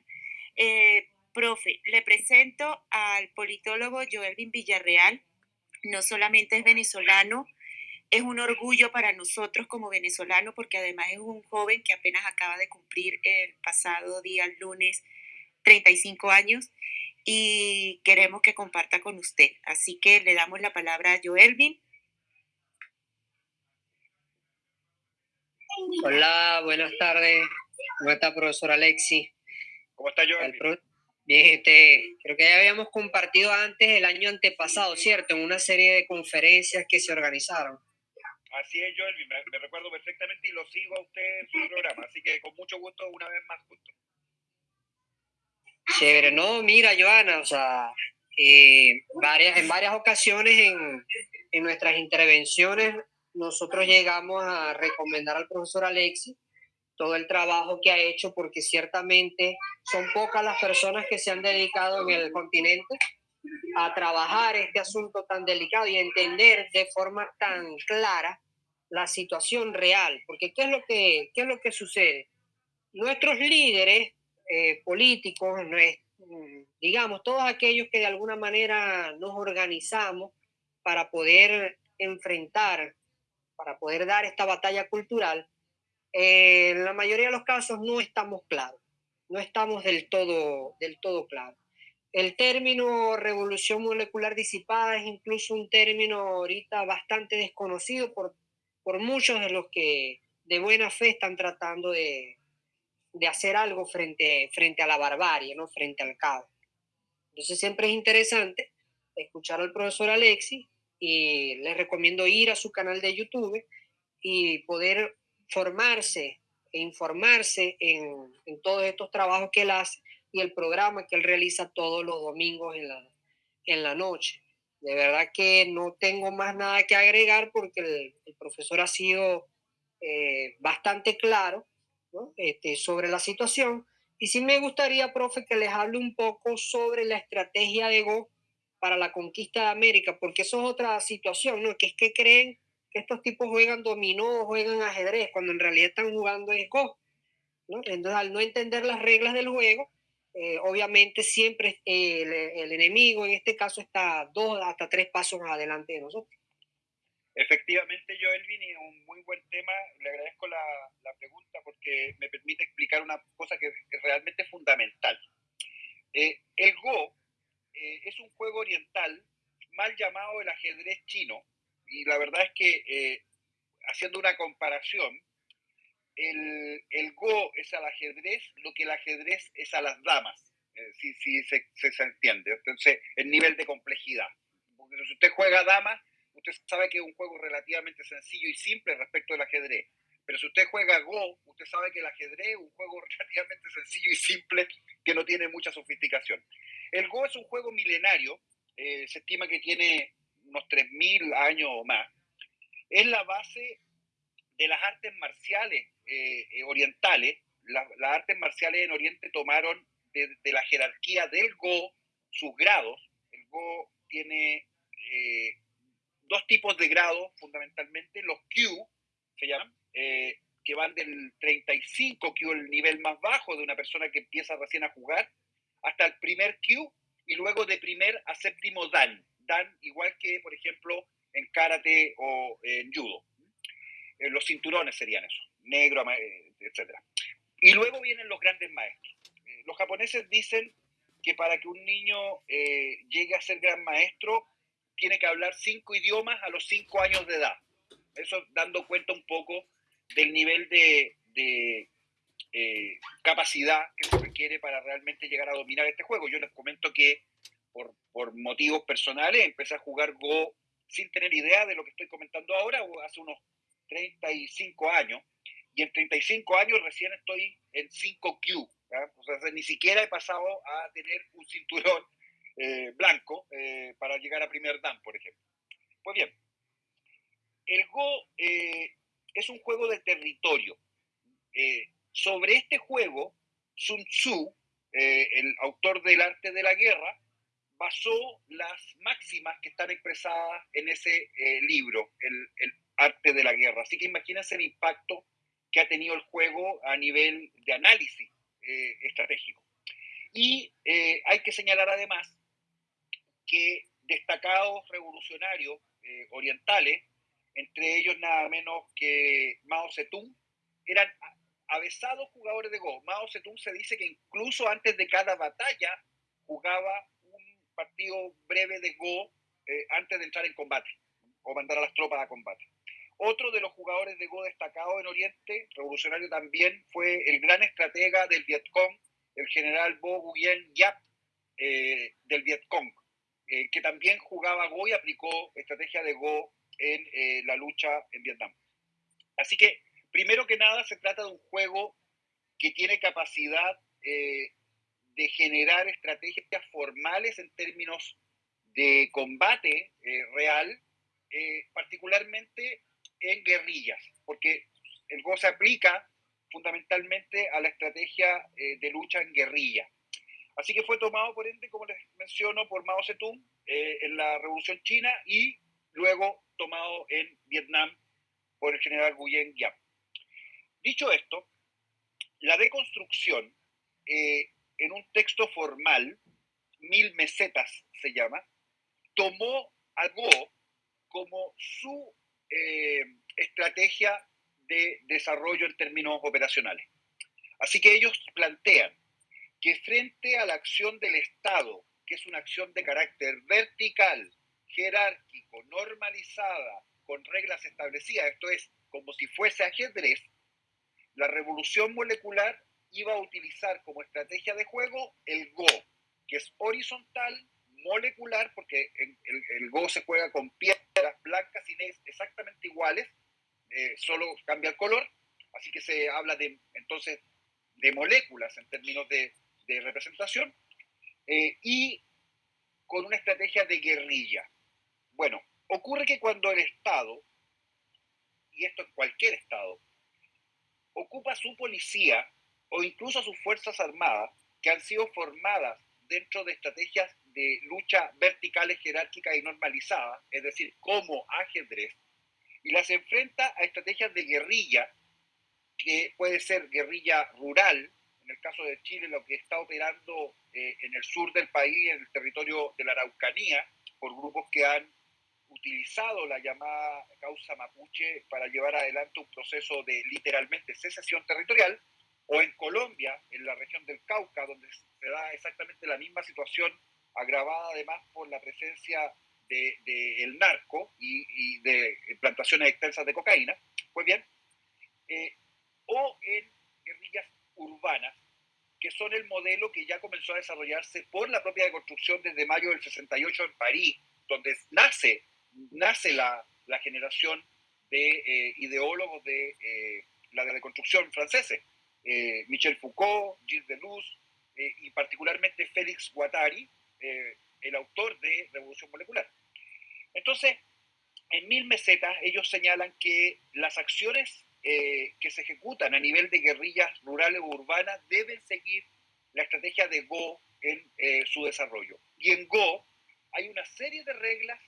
Eh, profe, le presento al politólogo Joelvin Villarreal. No solamente es venezolano, es un orgullo para nosotros como venezolanos porque además es un joven que apenas acaba de cumplir el pasado día lunes 35 años y queremos que comparta con usted. Así que le damos la palabra a Joelvin. Hola, buenas tardes. ¿Cómo está, profesor Alexi? ¿Cómo está, Joelvin? Bien, este, creo que ya habíamos compartido antes el año antepasado, ¿cierto? En una serie de conferencias que se organizaron. Así es, Joelvin, me, recuerdo perfectamente y lo sigo a usted en su programa, así que con mucho gusto una vez más juntos. Chévere, no, mira, Joana, o sea, eh, varias, en varias ocasiones en, en nuestras intervenciones nosotros llegamos a recomendar al profesor Alexi todo el trabajo que ha hecho, porque ciertamente son pocas las personas que se han dedicado en el continente a trabajar este asunto tan delicado y entender de forma tan clara la situación real, porque ¿qué es lo que, qué es lo que sucede? Nuestros líderes eh, políticos, digamos, todos aquellos que de alguna manera nos organizamos para poder enfrentar, para poder dar esta batalla cultural, eh, en la mayoría de los casos no estamos claros, no estamos del todo, del todo claros. El término revolución molecular disipada es incluso un término ahorita bastante desconocido por por muchos de los que de buena fe están tratando de, hacer algo frente, frente a la barbarie, ¿no? frente al caos. Entonces siempre es interesante escuchar al profesor Alexi y les recomiendo ir a su canal de YouTube y poder formarse e informarse en, todos estos trabajos que él hace y el programa que él realiza todos los domingos en la, en la noche. De verdad que no tengo más nada que agregar porque el, profesor ha sido eh, bastante claro este, sobre la situación. Y sí me gustaría, profe, que les hable un poco sobre la estrategia de Go para la conquista de América, porque eso es otra situación, ¿no? Que es que creen que estos tipos juegan dominó, juegan ajedrez, cuando en realidad están jugando es Go. ¿no? Entonces, al no entender las reglas del juego, eh, obviamente siempre el, el, enemigo en este caso está dos hasta tres pasos adelante de nosotros. Efectivamente, Joel Vini, un muy buen tema. Le agradezco la, la, pregunta porque me permite explicar una cosa que es realmente fundamental. Eh, el Go eh, es un juego oriental mal llamado el ajedrez chino y la verdad es que haciendo una comparación, el, el, Go es al ajedrez lo que el ajedrez es a las damas, eh, si, si se, se, entiende. Entonces, el nivel de complejidad. Porque si usted juega damas, usted sabe que es un juego relativamente sencillo y simple respecto al ajedrez. Pero si usted juega Go, usted sabe que el ajedrez es un juego relativamente sencillo y simple que no tiene mucha sofisticación. El Go es un juego milenario, eh, se estima que tiene unos 3.000 años o más. Es la base de las artes marciales eh, eh, orientales, las artes marciales en Oriente tomaron de, la jerarquía del Go sus grados. El Go tiene eh, dos tipos de grados fundamentalmente, los Q se llaman, que van del 35 Q, el nivel más bajo de una persona que empieza recién a jugar, hasta el primer Q y luego de primer a séptimo Dan. Dan igual que, por ejemplo, en karate o en judo. los cinturones serían eso negro, eh, etc. Y luego vienen los grandes maestros. Eh, los japoneses dicen que para que un niño eh, llegue a ser gran maestro, tiene que hablar cinco idiomas a los cinco años de edad. Eso dando cuenta un poco del nivel de, capacidad que se requiere para realmente llegar a dominar este juego. Yo les comento que por, por, motivos personales empecé a jugar Go sin tener idea de lo que estoy comentando ahora, hace unos 35 años, y en 35 años recién estoy en 5Q. O sea, ni siquiera he pasado a tener un cinturón eh, blanco eh, para llegar a primer dan, por ejemplo. Pues bien, el Go eh, es un juego de territorio. sobre este juego, Sun Tzu, el autor del arte de la guerra, basó las máximas que están expresadas en ese libro, el, el, arte de la guerra. Así que imagínense el impacto que ha tenido el juego a nivel de análisis eh, estratégico. Y eh, hay que señalar además que destacados revolucionarios eh, orientales, entre ellos nada menos que Mao Zedong, eran avesados jugadores de Go. Mao Zedong se dice que incluso antes de cada batalla jugaba un partido breve de Go eh, antes de entrar en combate o mandar a las tropas a combate. Otro de los jugadores de Go destacados en Oriente, revolucionario también, fue el gran estratega del Vietcong, el general Bo Nguyen Yap eh, del Vietcong, eh, que también jugaba Go y aplicó estrategia de Go en eh, la lucha en Vietnam. Así que, primero que nada, se trata de un juego que tiene capacidad de generar estrategias formales en términos de combate real, particularmente en guerrillas, porque el Go se aplica fundamentalmente a la estrategia eh, de lucha en guerrilla. Así que fue tomado, por ende, como les menciono, por Mao Zedong eh, en la Revolución China y luego tomado en Vietnam por el general Nguyen Giap. Dicho esto, la deconstrucción eh, en un texto formal, Mil Mesetas se llama, tomó a Go como su estrategia de desarrollo en términos operacionales. Así que ellos plantean que frente a la acción del Estado, que es una acción de carácter vertical, jerárquico, normalizada, con reglas establecidas, esto es, como si fuese ajedrez, la revolución molecular iba a utilizar como estrategia de juego el Go, que es horizontal, molecular, porque el, Go se juega con piedras blancas y negras exactamente iguales, eh, solo cambia el color, así que se habla de, entonces de moléculas en términos de, representación, eh, y con una estrategia de guerrilla. Bueno, ocurre que cuando el Estado, y esto en cualquier Estado, ocupa su policía o incluso sus fuerzas armadas, que han sido formadas dentro de estrategias de lucha verticales, jerárquicas y normalizadas, es decir, como ajedrez, y las enfrenta a estrategias de guerrilla, que puede ser guerrilla rural, en el caso de Chile, lo que está operando eh, en el sur del país, en el territorio de la Araucanía, por grupos que han utilizado la llamada causa mapuche para llevar adelante un proceso de literalmente secesión territorial, o en Colombia, en la región del Cauca, donde se da exactamente la misma situación, agravada además por la presencia del de, el narco y, de plantaciones extensas de cocaína, pues bien, eh, o en guerrillas urbanas, que son el modelo que ya comenzó a desarrollarse por la propia deconstrucción desde mayo del 68 en París, donde nace, nace la, la generación de eh, ideólogos de eh, la deconstrucción franceses, Michel Foucault, Gilles Deleuze, y particularmente Félix Guattari, el autor de Revolución Molecular. Entonces, en mil mesetas ellos señalan que las acciones eh, que se ejecutan a nivel de guerrillas rurales o urbanas deben seguir la estrategia de Go en eh, su desarrollo. Y en Go hay una serie de reglas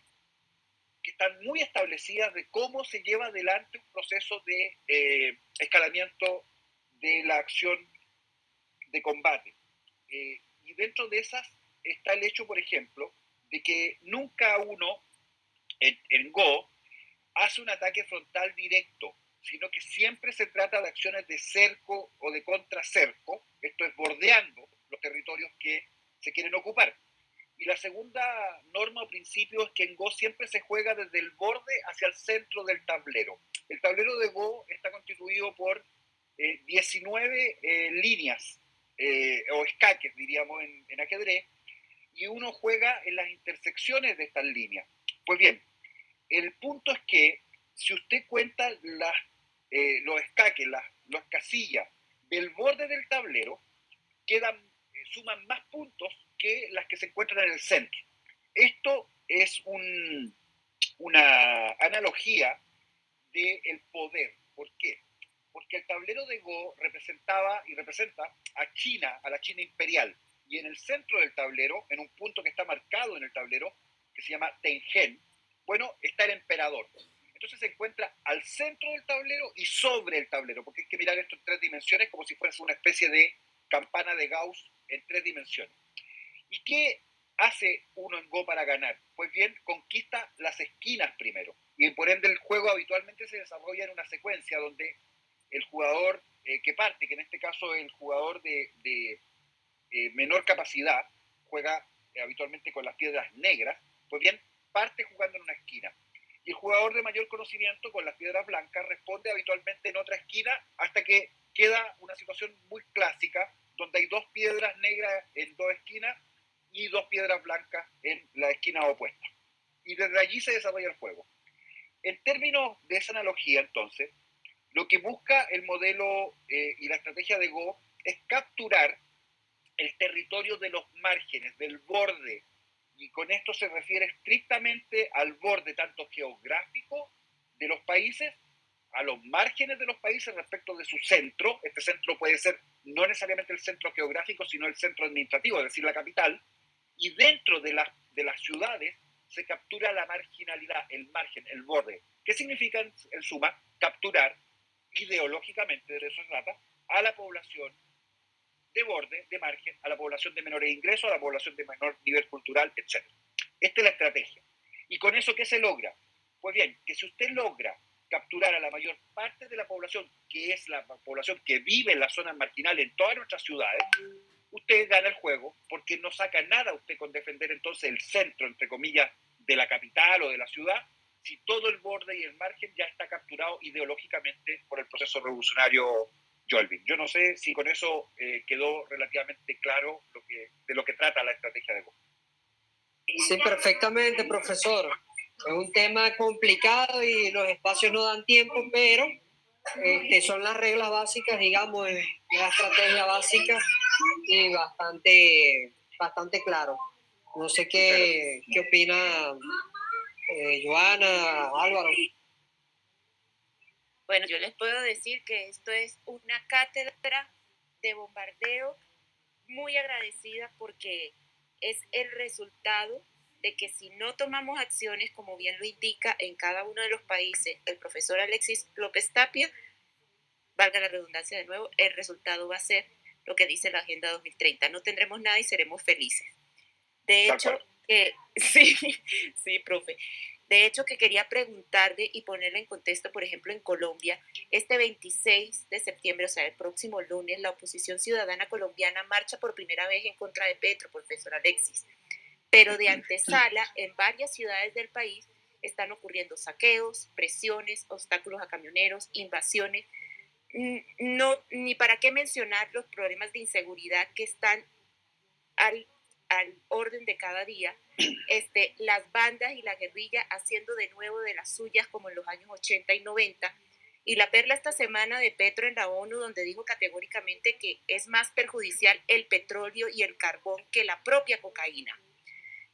que están muy establecidas de cómo se lleva adelante un proceso de eh, escalamiento de la acción de combate. y dentro de esas está el hecho, por ejemplo, de que nunca uno en, Go hace un ataque frontal directo, sino que siempre se trata de acciones de cerco o de contracerco, esto es bordeando los territorios que se quieren ocupar. Y la segunda norma o principio es que en Go siempre se juega desde el borde hacia el centro del tablero. El tablero de Go está constituido por 19 eh, eh, líneas eh, o escaques, diríamos en, en ajedrez, y uno juega en las intersecciones de estas líneas. Pues bien, el punto es que si usted cuenta las, eh, los escaques, las, casillas del borde del tablero, quedan, eh, suman más puntos que las que se encuentran en el centro. Esto es una analogía del poder. ¿Por qué? Porque el tablero de Go representaba y representa a China, a la China imperial. Y en el centro del tablero, en un punto que está marcado en el tablero, que se llama Tengen, bueno, está el emperador. Entonces se encuentra al centro del tablero y sobre el tablero, porque hay que mirar esto en tres dimensiones como si fuese una especie de campana de Gauss en tres dimensiones. ¿Y qué hace uno en Go para ganar? Pues bien, conquista las esquinas primero. Y por ende el juego habitualmente se desarrolla en una secuencia donde el jugador eh, que parte, que en este caso es el jugador de, eh, menor capacidad, juega eh, habitualmente con las piedras negras, pues bien, parte jugando en una esquina. Y el jugador de mayor conocimiento con las piedras blancas responde habitualmente en otra esquina hasta que queda una situación muy clásica donde hay dos piedras negras en dos esquinas y dos piedras blancas en la esquina opuesta. Y desde allí se desarrolla el juego. En términos de esa analogía, entonces, lo que busca el modelo eh, y la estrategia de Go es capturar el territorio de los márgenes, del borde, y con esto se refiere estrictamente al borde tanto geográfico de los países, a los márgenes de los países respecto de su centro. Este centro puede ser no necesariamente el centro geográfico, sino el centro administrativo, es decir, la capital. Y dentro de, de las ciudades se captura la marginalidad, el margen, el borde. ¿Qué significa en, suma? Capturar ideológicamente, de eso se trata, a la población de borde, de margen, a la población de menores ingresos, a la población de menor nivel cultural, etc. Esta es la estrategia. ¿Y con eso qué se logra? Pues bien, que si usted logra capturar a la mayor parte de la población, que es la población que vive en las zonas marginales en todas nuestras ciudades, usted gana el juego porque no saca nada usted con defender entonces el centro, entre comillas, de la capital o de la ciudad, si todo el borde y el margen ya está capturado ideológicamente por el proceso revolucionario Jolvin. Yo no sé si con eso eh, quedó relativamente claro de lo que trata la estrategia de Go. Sí, perfectamente, profesor. Es un tema complicado y los espacios no dan tiempo, pero este, son las reglas básicas, digamos, la estrategia básica y bastante, bastante claro. No sé qué, qué opina eh, Joana, Álvaro. Bueno, yo les puedo decir que esto es una cátedra de bombardeo muy agradecida porque es el resultado de que si no tomamos acciones, como bien lo indica en cada uno de los países el profesor Alexis López Tapia, valga la redundancia de nuevo, el resultado va a ser lo que dice la Agenda 2030. No tendremos nada y seremos felices. De hecho, eh, sí, sí, profe. De hecho, que quería preguntarle y ponerle en contexto, por ejemplo, en Colombia, este 26 de septiembre, o sea, el próximo lunes, la oposición ciudadana colombiana marcha por primera vez en contra de Petro, profesor Alexis. Pero de antesala, en varias ciudades del país están ocurriendo saqueos, presiones, obstáculos a camioneros, invasiones. No, ni para qué mencionar los problemas de inseguridad que están al al orden de cada día, este, las bandas y la guerrilla haciendo de nuevo de las suyas como en los años 80 y 90. Y la perla esta semana de Petro en la ONU, donde dijo categóricamente que es más perjudicial el petróleo y el carbón que la propia cocaína.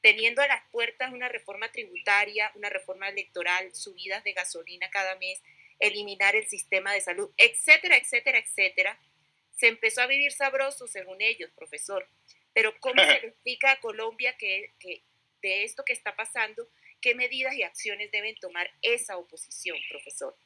Teniendo a las puertas una reforma tributaria, una reforma electoral, subidas de gasolina cada mes, eliminar el sistema de salud, etcétera, etcétera, etcétera, se empezó a vivir sabroso, según ellos, profesor. Pero ¿cómo se le explica a Colombia que, de esto que está pasando, qué medidas y acciones deben tomar esa oposición, profesor?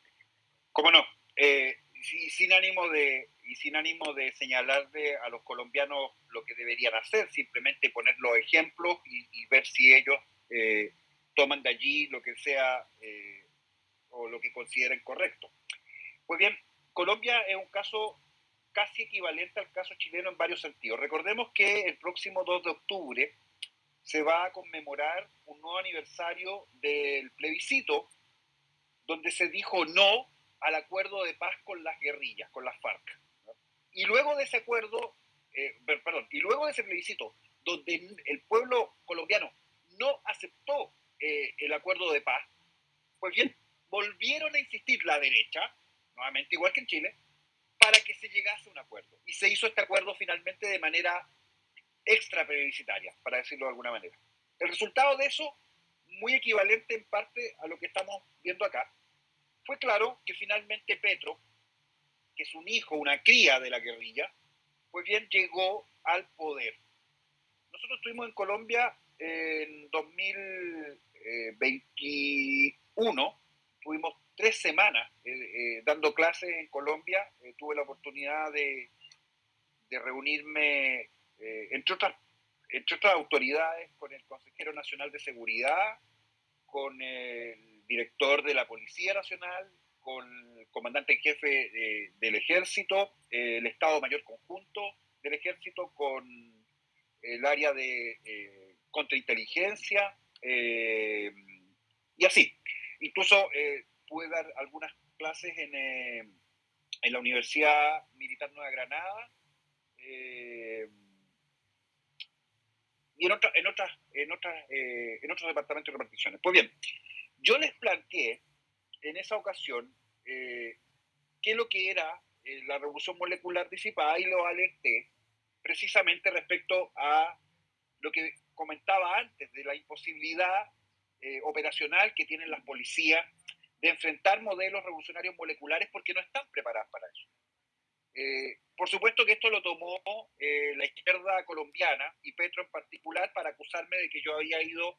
¿Cómo no? Eh, sin ánimo de y sin ánimo de señalarle a los colombianos lo que deberían hacer, simplemente poner los ejemplos y, ver si ellos eh, toman de allí lo que sea eh, o lo que consideren correcto. Pues bien, Colombia es un caso casi equivalente al caso chileno en varios sentidos. Recordemos que el próximo 2 de octubre se va a conmemorar un nuevo aniversario del plebiscito donde se dijo no al acuerdo de paz con las guerrillas, con las FARC. Y luego de ese acuerdo, eh, perdón, y luego de ese plebiscito, donde el pueblo colombiano no aceptó eh, el acuerdo de paz, pues bien, volvieron a insistir la derecha, nuevamente igual que en Chile, para que se llegase a un acuerdo. Y se hizo este acuerdo finalmente de manera extra plebiscitaria, para decirlo de alguna manera. El resultado de eso, muy equivalente en parte a lo que estamos viendo acá, fue claro que finalmente Petro, que es un hijo, una cría de la guerrilla, pues bien llegó al poder. Nosotros estuvimos en Colombia en 2021, tuvimos tres semanas eh, eh, dando clases en Colombia. Eh, tuve la oportunidad de, reunirme entre, otras, entre otras autoridades, con el consejero nacional de seguridad, con el director de la Policía Nacional, con el comandante en jefe del ejército, el Estado Mayor Conjunto del ejército, con el área de contrainteligencia, y así. Incluso pude dar algunas clases en, en, la Universidad Militar Nueva Granada y en, otra, en, otras, en, otras, en otros departamentos de reparticiones. Pues bien, yo les planteé en esa ocasión qué es lo que era la revolución molecular disipada y lo alerté precisamente respecto a lo que comentaba antes de la imposibilidad eh, operacional que tienen las policías de enfrentar modelos revolucionarios moleculares porque no están preparadas para eso. Eh, por supuesto que esto lo tomó eh, la izquierda colombiana y Petro en particular para acusarme de que yo había ido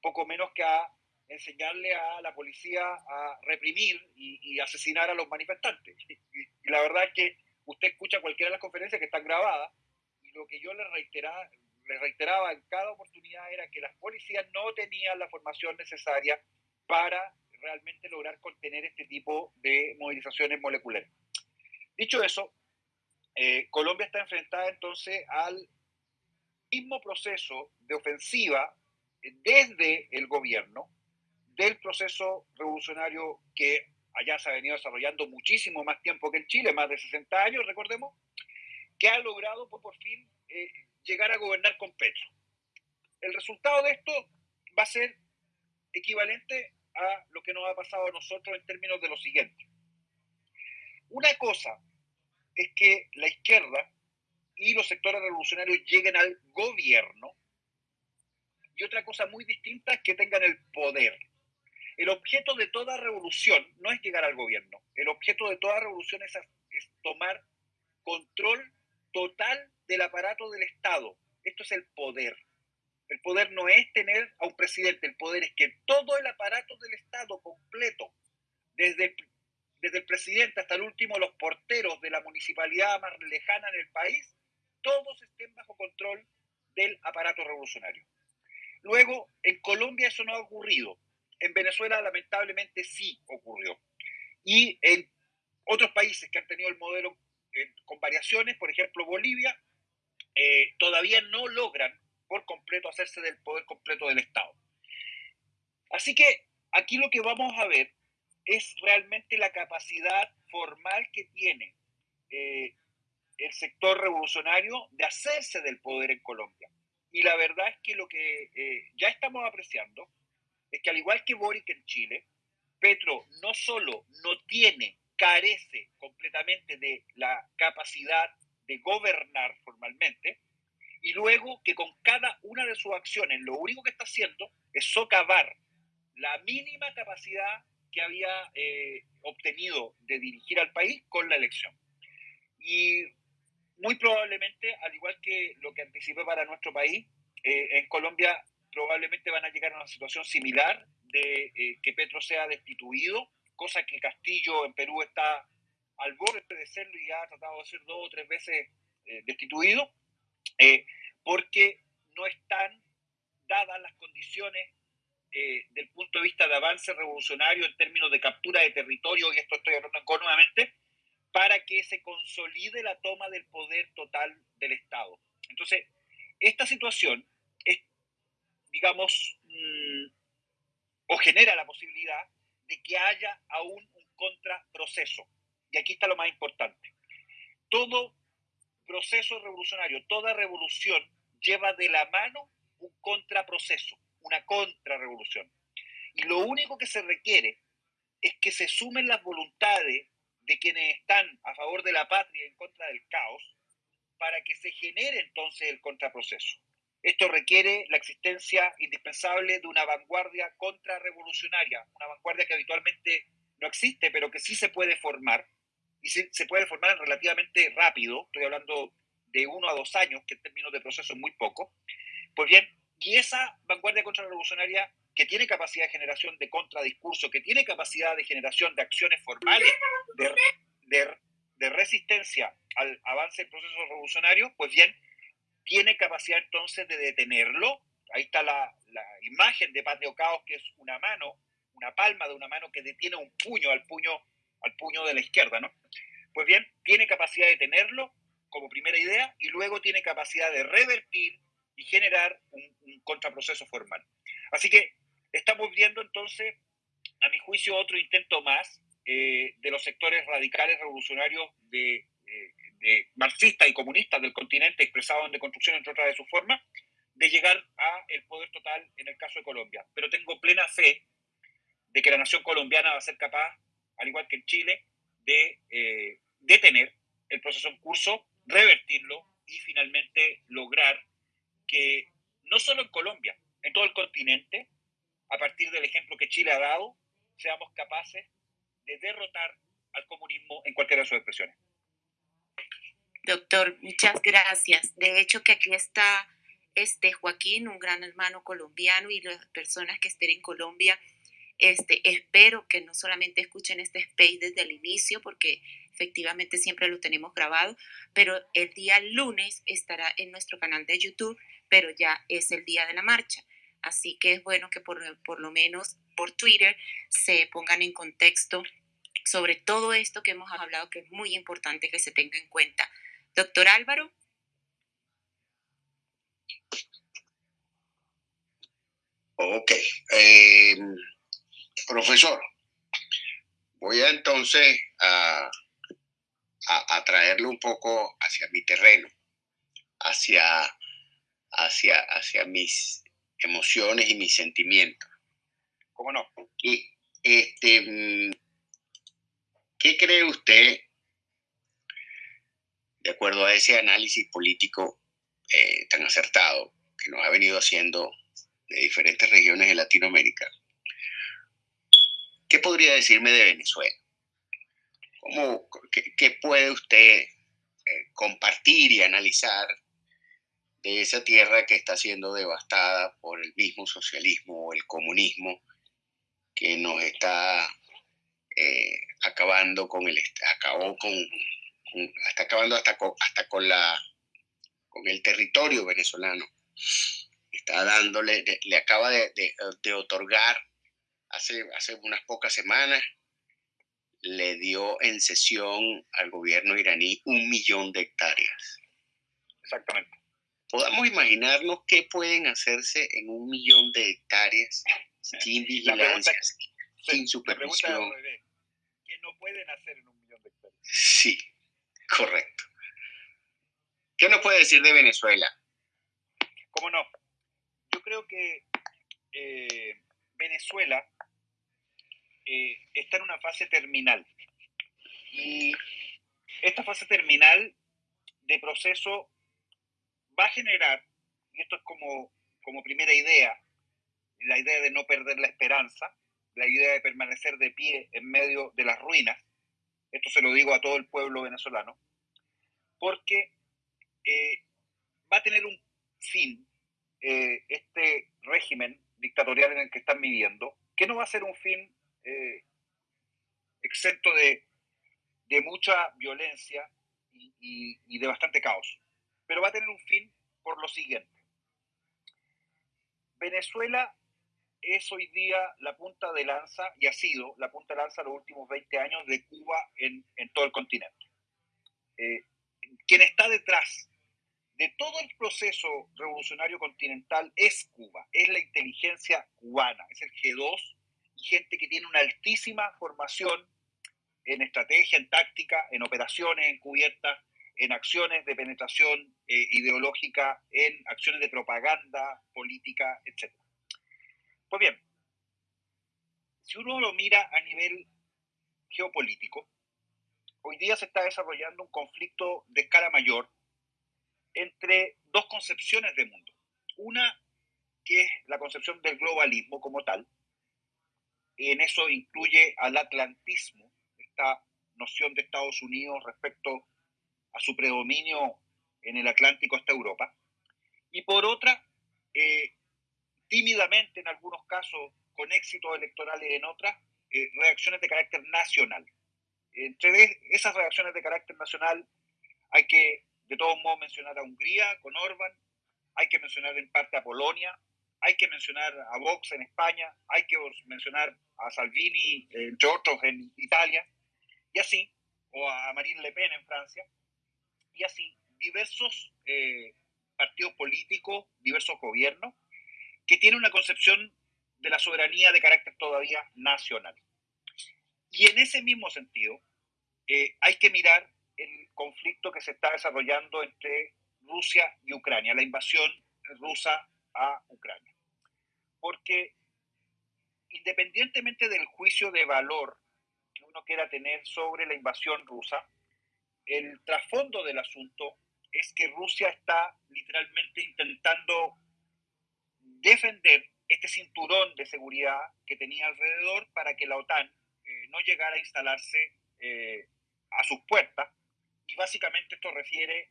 poco menos que a enseñarle a la policía a reprimir y, asesinar a los manifestantes. y, la verdad es que usted escucha cualquiera de las conferencias que están grabadas lo que yo le reiteraba, le reiteraba en cada oportunidad era que las policías no tenían la formación necesaria para realmente lograr contener este tipo de movilizaciones moleculares. Dicho eso, eh, Colombia está enfrentada entonces al mismo proceso de ofensiva desde el gobierno del proceso revolucionario que allá se ha venido desarrollando muchísimo más tiempo que en Chile, más de 60 años, recordemos, que ha logrado por, fin eh, llegar a gobernar con Petro. El resultado de esto va a ser equivalente a lo que nos ha pasado a nosotros en términos de lo siguiente. Una cosa es que la izquierda y los sectores revolucionarios lleguen al gobierno y otra cosa muy distinta es que tengan el poder. El objeto de toda revolución no es llegar al gobierno, el objeto de toda revolución es, es tomar control total del aparato del Estado. Esto es el poder. El poder no es tener a un presidente, el poder es que todo el aparato del Estado completo, desde el, desde el presidente hasta el último, los porteros de la municipalidad más lejana en el país, todos estén bajo control del aparato revolucionario. Luego, en Colombia eso no ha ocurrido. En Venezuela lamentablemente sí ocurrió. Y en otros países que han tenido el modelo con variaciones, por ejemplo Bolivia, eh, todavía no logran por completo hacerse del poder completo del Estado. Así que aquí lo que vamos a ver es realmente la capacidad formal que tiene eh, el sector revolucionario de hacerse del poder en Colombia. Y la verdad es que lo que eh, ya estamos apreciando es que al igual que Boric en Chile, Petro no solo no tiene carece completamente de la capacidad de gobernar formalmente, y luego que con cada una de sus acciones lo único que está haciendo es socavar la mínima capacidad que había eh, obtenido de dirigir al país con la elección. Y muy probablemente, al igual que lo que anticipé para nuestro país, eh, en Colombia probablemente van a llegar a una situación similar de eh, que Petro sea destituido cosa que Castillo en Perú está al borde de serlo y ha tratado de ser dos o tres veces eh, destituido, eh, porque no están dadas las condiciones eh, del punto de vista de avance revolucionario en términos de captura de territorio, y esto estoy hablando nuevamente, para que se consolide la toma del poder total del Estado. Entonces, esta situación es, digamos, mm, o genera la posibilidad de que haya aún un contraproceso. Y aquí está lo más importante. Todo proceso revolucionario, toda revolución lleva de la mano un contraproceso, una contrarrevolución. Y lo único que se requiere es que se sumen las voluntades de quienes están a favor de la patria en contra del caos para que se genere entonces el contraproceso. Esto requiere la existencia indispensable de una vanguardia contrarrevolucionaria, una vanguardia que habitualmente no existe, pero que sí se puede formar, y se puede formar relativamente rápido, estoy hablando de uno a dos años, que en términos de proceso es muy poco. Pues bien, y esa vanguardia contrarrevolucionaria que tiene capacidad de generación de contradiscurso, que tiene capacidad de generación de acciones formales, de, de, resistencia al avance del proceso revolucionario, pues bien, tiene capacidad entonces de detenerlo. Ahí está la, imagen de Paz de Ocaos, que es una mano, una palma de una mano que detiene un puño al puño, al puño de la izquierda, ¿no? Pues bien, tiene capacidad de detenerlo como primera idea y luego tiene capacidad de revertir y generar un, contraproceso formal. Así que estamos viendo entonces, a mi juicio, otro intento más eh, de los sectores radicales revolucionarios de, eh, marxistas y comunistas del continente expresados en Deconstrucción, entre otras de sus formas, de llegar a el poder total en el caso de Colombia. Pero tengo plena fe de que la nación colombiana va a ser capaz, al igual que en Chile, de eh, detener el proceso en curso, revertirlo y finalmente lograr que no solo en Colombia, en todo el continente, a partir del ejemplo que Chile ha dado, seamos capaces de derrotar al comunismo en cualquiera de sus expresiones. Doctor, muchas gracias. De hecho, que aquí está este Joaquín, un gran hermano colombiano y las personas que estén en Colombia, este, espero que no solamente escuchen este space desde el inicio, porque efectivamente siempre lo tenemos grabado, pero el día lunes estará en nuestro canal de YouTube, pero ya es el día de la marcha. Así que es bueno que por, por lo menos por Twitter se pongan en contexto sobre todo esto que hemos hablado, que es muy importante que se tenga en cuenta. Doctor Álvaro. Ok. Eh, profesor, voy a entonces a, a, traerle un poco hacia mi terreno, hacia, hacia, hacia mis emociones y mis sentimientos. ¿Cómo no? Y este, ¿qué cree usted, de acuerdo a ese análisis político eh, tan acertado que nos ha venido haciendo de diferentes regiones de Latinoamérica? ¿Qué podría decirme de Venezuela? ¿Cómo, qué, puede usted eh, compartir y analizar de esa tierra que está siendo devastada por el mismo socialismo o el comunismo que nos está eh, acabando con el acabó con, está acabando hasta con, hasta con la con el territorio venezolano está dándole le, acaba de, otorgar hace hace unas pocas semanas le dio en sesión al gobierno iraní un millón de hectáreas exactamente podamos imaginarnos qué pueden hacerse en un millón de hectáreas sin vigilancia, sin supervisión. ¿Qué no pueden hacer en un millón de hectáreas? Sí, correcto. ¿Qué nos puede decir de Venezuela? ¿Cómo no? Yo creo que eh, Venezuela eh, está en una fase terminal. Y esta fase terminal de proceso va a generar, y esto es como, como primera idea, la idea de no perder la esperanza, la idea de permanecer de pie en medio de las ruinas, esto se lo digo a todo el pueblo venezolano, porque eh, va a tener un fin eh, este régimen dictatorial en el que están viviendo, que no va a ser un fin eh, exento de, de, mucha violencia y, de bastante caos pero va a tener un fin por lo siguiente. Venezuela es hoy día la punta de lanza y ha sido la punta de lanza los últimos 20 años de Cuba en, en todo el continente. Eh, quien está detrás de todo el proceso revolucionario continental es Cuba, es la inteligencia cubana, es el G2 gente que tiene una altísima formación en estrategia, en táctica, en operaciones encubiertas, en acciones de penetración eh, ideológica, en acciones de propaganda política, etc. Pues bien, si uno lo mira a nivel geopolítico, hoy día se está desarrollando un conflicto de escala mayor entre dos concepciones de mundo. Una que es la concepción del globalismo como tal, en eso incluye al atlantismo, esta noción de Estados Unidos respecto a su predominio en el Atlántico hasta Europa, y por otra, eh, tímidamente en algunos casos, con éxitos electorales en otras, eh, reacciones de carácter nacional. Entre esas reacciones de carácter nacional hay que de todos modos mencionar a Hungría con Orban, hay que mencionar en parte a Polonia, hay que mencionar a Vox en España, hay que mencionar a Salvini, entre otros, en Italia, y así, o a Marine Le Pen en Francia, y así, diversos eh, partidos políticos, diversos gobiernos, que tienen una concepción de la soberanía de carácter todavía nacional. Y en ese mismo sentido, eh, hay que mirar el conflicto que se está desarrollando entre Rusia y Ucrania, la invasión rusa a Ucrania. Porque independientemente del juicio de valor que uno quiera tener sobre la invasión rusa, el trasfondo del asunto es que Rusia está literalmente intentando defender este cinturón de seguridad que tenía alrededor para que la OTAN eh, no llegara a instalarse eh, a sus puertas. Y básicamente esto refiere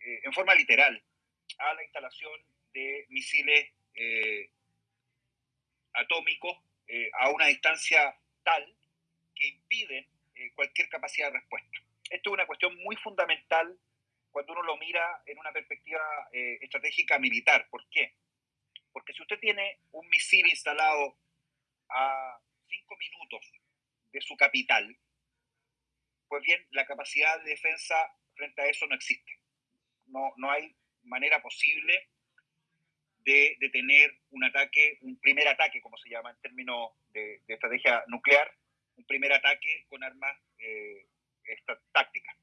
eh, en forma literal a la instalación de misiles atómicos a una distancia tal que impiden cualquier capacidad de respuesta. Esto es una cuestión muy fundamental cuando uno lo mira en una perspectiva estratégica militar. ¿Por qué? Porque si usted tiene un misil instalado a cinco minutos de su capital, pues bien, la capacidad de defensa frente a eso no existe. No, no hay manera posible de detener un ataque, un primer ataque, como se llama en términos de, estrategia nuclear, un primer ataque con armas eh, tácticas.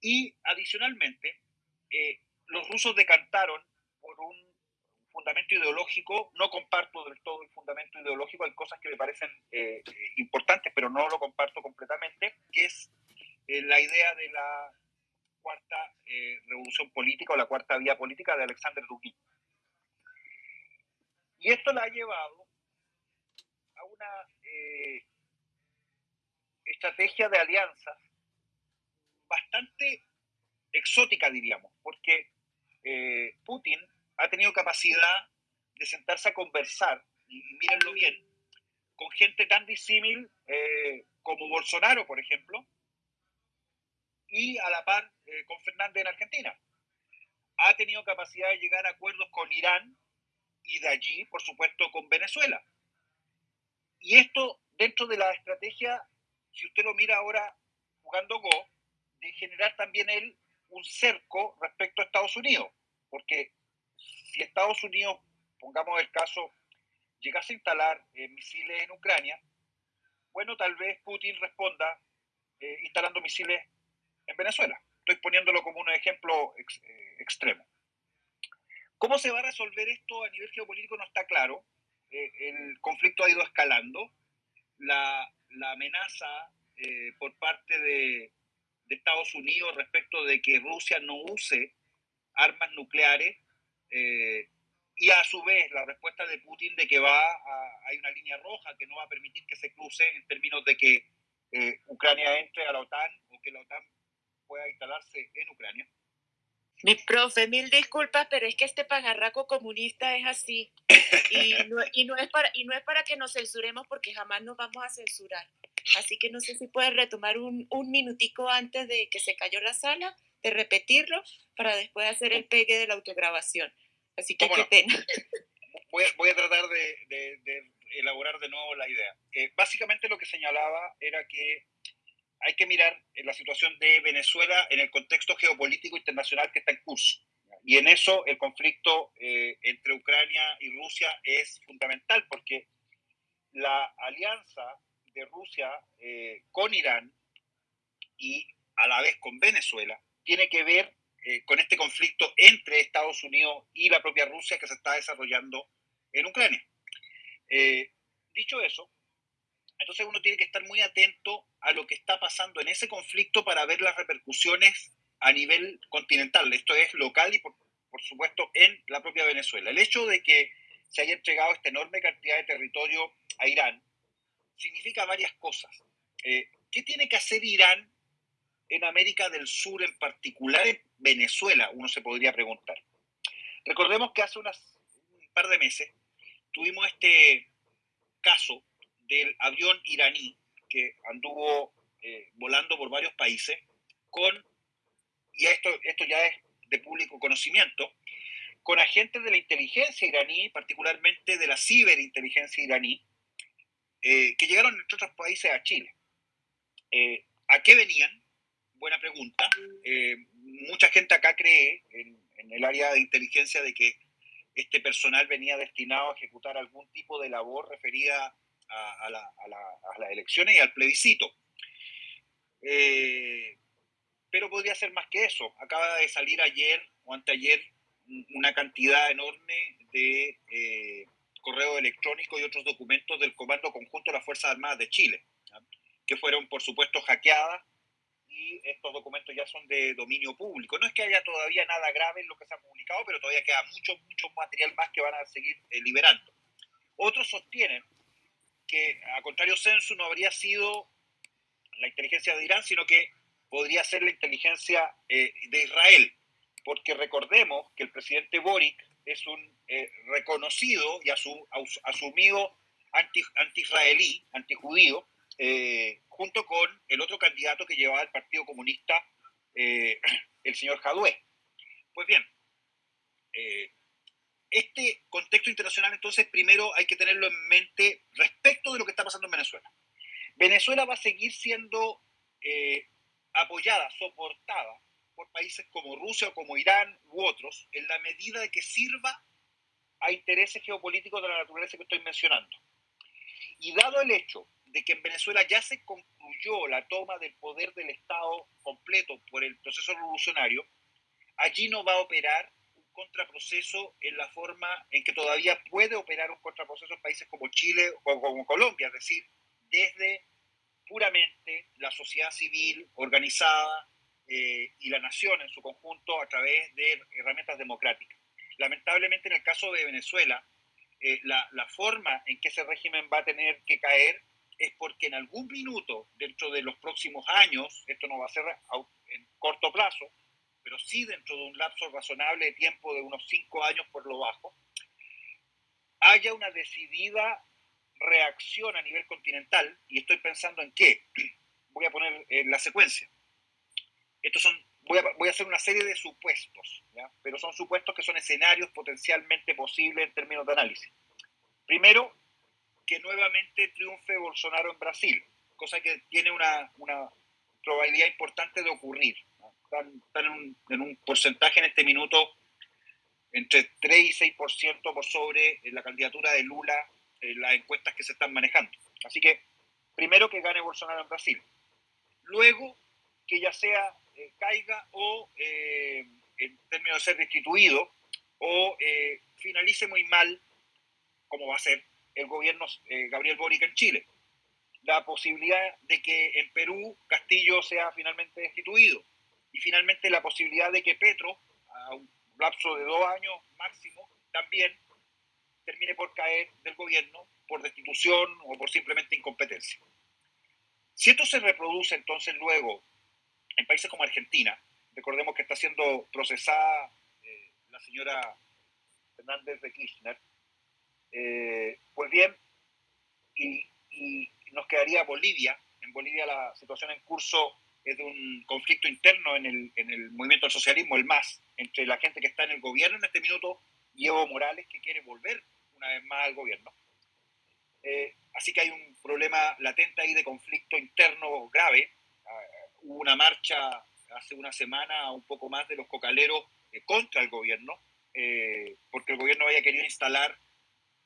Y adicionalmente, eh, los rusos decantaron por un fundamento ideológico, no comparto del todo el fundamento ideológico, hay cosas que me parecen eh, importantes, pero no lo comparto completamente, que es la idea de la cuarta eh, revolución política o la cuarta vía política de Alexander Dugin. Y esto la ha llevado a una estrategia de alianzas bastante exótica, diríamos, porque Putin ha tenido capacidad de sentarse a conversar, y, mírenlo bien, con gente tan disímil eh, como Bolsonaro, por ejemplo, y a la par eh, con Fernández en Argentina. Ha tenido capacidad de llegar a acuerdos con Irán y de allí, por supuesto, con Venezuela. Y esto dentro de la estrategia, si usted lo mira ahora jugando Go, de generar también él un cerco respecto a Estados Unidos, porque si Estados Unidos, pongamos el caso, llegase a instalar eh, misiles en Ucrania, bueno, tal vez Putin responda eh, instalando misiles en Venezuela. Estoy poniéndolo como un ejemplo eh, extremo. ¿Cómo se va a resolver esto a nivel geopolítico? No está claro. el conflicto ha ido escalando. La, amenaza por parte de, de Estados Unidos respecto de que Rusia no use armas nucleares eh, y a su vez la respuesta de Putin de que va hay una línea roja que no va a permitir que se cruce en términos de que eh, Ucrania entre a la OTAN o que la OTAN pueda instalarse en Ucrania. Mi profe, mil disculpas, pero es que este pagarraco comunista es así. Y no, y no, es para, y no es para que nos censuremos porque jamás nos vamos a censurar. Así que no sé si puedes retomar un, un minutico antes de que se cayó la sala de repetirlo para después hacer el pegue de la autograbación. Así que qué pena. Voy, a tratar de, elaborar de nuevo la idea. Eh, básicamente lo que señalaba era que hay que mirar la situación de Venezuela en el contexto geopolítico internacional que está en curso. Y en eso el conflicto eh, entre Ucrania y Rusia es fundamental porque la alianza de Rusia eh, con Irán y a la vez con Venezuela tiene que ver eh, con este conflicto entre Estados Unidos y la propia Rusia que se está desarrollando en Ucrania. Eh, dicho eso, entonces uno tiene que estar muy atento a lo que está pasando en ese conflicto para ver las repercusiones a nivel continental. Esto es local y, por, supuesto, en la propia Venezuela. El hecho de que se haya entregado esta enorme cantidad de territorio a Irán significa varias cosas. Eh, ¿Qué tiene que hacer Irán en América del Sur, en particular en Venezuela, uno se podría preguntar. Recordemos que hace unas, un par de meses tuvimos este caso del avión iraní que anduvo eh, volando por varios países con y esto, esto ya es de público conocimiento, con agentes de la inteligencia iraní, particularmente de la ciberinteligencia iraní, eh, que llegaron entre otros países a Chile. Eh, ¿A qué venían? Buena pregunta. Eh, mucha gente acá cree en, el área de inteligencia de que este personal venía destinado a ejecutar algún tipo de labor referida a, las elecciones y al plebiscito. pero podría ser más que eso. Acaba de salir ayer o anteayer una cantidad enorme de eh, correo electrónico y otros documentos del Comando Conjunto de las Fuerzas Armadas de Chile, que fueron, por supuesto, hackeadas y estos documentos ya son de dominio público. No es que haya todavía nada grave en lo que se ha publicado, pero todavía queda mucho, mucho material más que van a seguir eh, liberando. Otros sostienen que, a contrario censo, no habría sido la inteligencia de Irán, sino que podría ser la inteligencia eh, de Israel porque recordemos que el presidente Boric es un eh, reconocido y asumido anti-israelí, anti-judío, eh, junto con el otro candidato que llevaba el Partido Comunista, el señor Jadue. Pues bien, este contexto internacional entonces primero hay que tenerlo en mente respecto de lo que está pasando en Venezuela. Venezuela va a seguir siendo apoyada, soportada por países como Rusia o como Irán u otros, en la medida de que sirva a intereses geopolíticos de la naturaleza que estoy mencionando. Y dado el hecho de que en Venezuela ya se concluyó la toma del poder del Estado completo por el proceso revolucionario, allí no va a operar contraproceso en la forma en que todavía puede operar un contraproceso en países como Chile o como Colombia, es decir, desde puramente la sociedad civil organizada, eh, y la nación en su conjunto a través de herramientas democráticas. Lamentablemente en el caso de Venezuela, eh, la, la, forma en que ese régimen va a tener que caer es porque en algún minuto, dentro de los próximos años, esto no va a ser en corto plazo, pero sí dentro de un lapso razonable de tiempo de unos cinco años por lo bajo, haya una decidida reacción a nivel continental, y estoy pensando en qué, voy a poner en la secuencia. Estos son, voy a, voy a hacer una serie de supuestos, pero son supuestos que son escenarios potencialmente posibles en términos de análisis. Primero, que nuevamente triunfe Bolsonaro en Brasil, cosa que tiene una, una probabilidad importante de ocurrir. Están, en, un, en, un, porcentaje en este minuto entre 3 y 6% por sobre la candidatura de Lula en las encuestas que se están manejando. Así que, primero que gane Bolsonaro en Brasil. Luego, que ya sea eh, caiga o, eh, en términos de ser destituido, o eh, finalice muy mal, como va a ser el gobierno Gabriel Boric en Chile. La posibilidad de que en Perú Castillo sea finalmente destituido y finalmente la posibilidad de que Petro, a un lapso de dos años máximo, también termine por caer del gobierno por destitución o por simplemente incompetencia. Si esto se reproduce entonces luego en países como Argentina, recordemos que está siendo procesada eh, la señora Fernández de Kirchner, eh, pues bien, y, nos quedaría Bolivia. En Bolivia la situación en curso es de un conflicto interno en el, en el movimiento del socialismo, el MAS, entre la gente que está en el gobierno en este minuto y Evo Morales que quiere volver una vez más al gobierno. Eh, así que hay un problema latente ahí de conflicto interno grave hubo una marcha hace una semana, un poco más, de los cocaleros eh, contra el gobierno, eh, porque el gobierno había querido instalar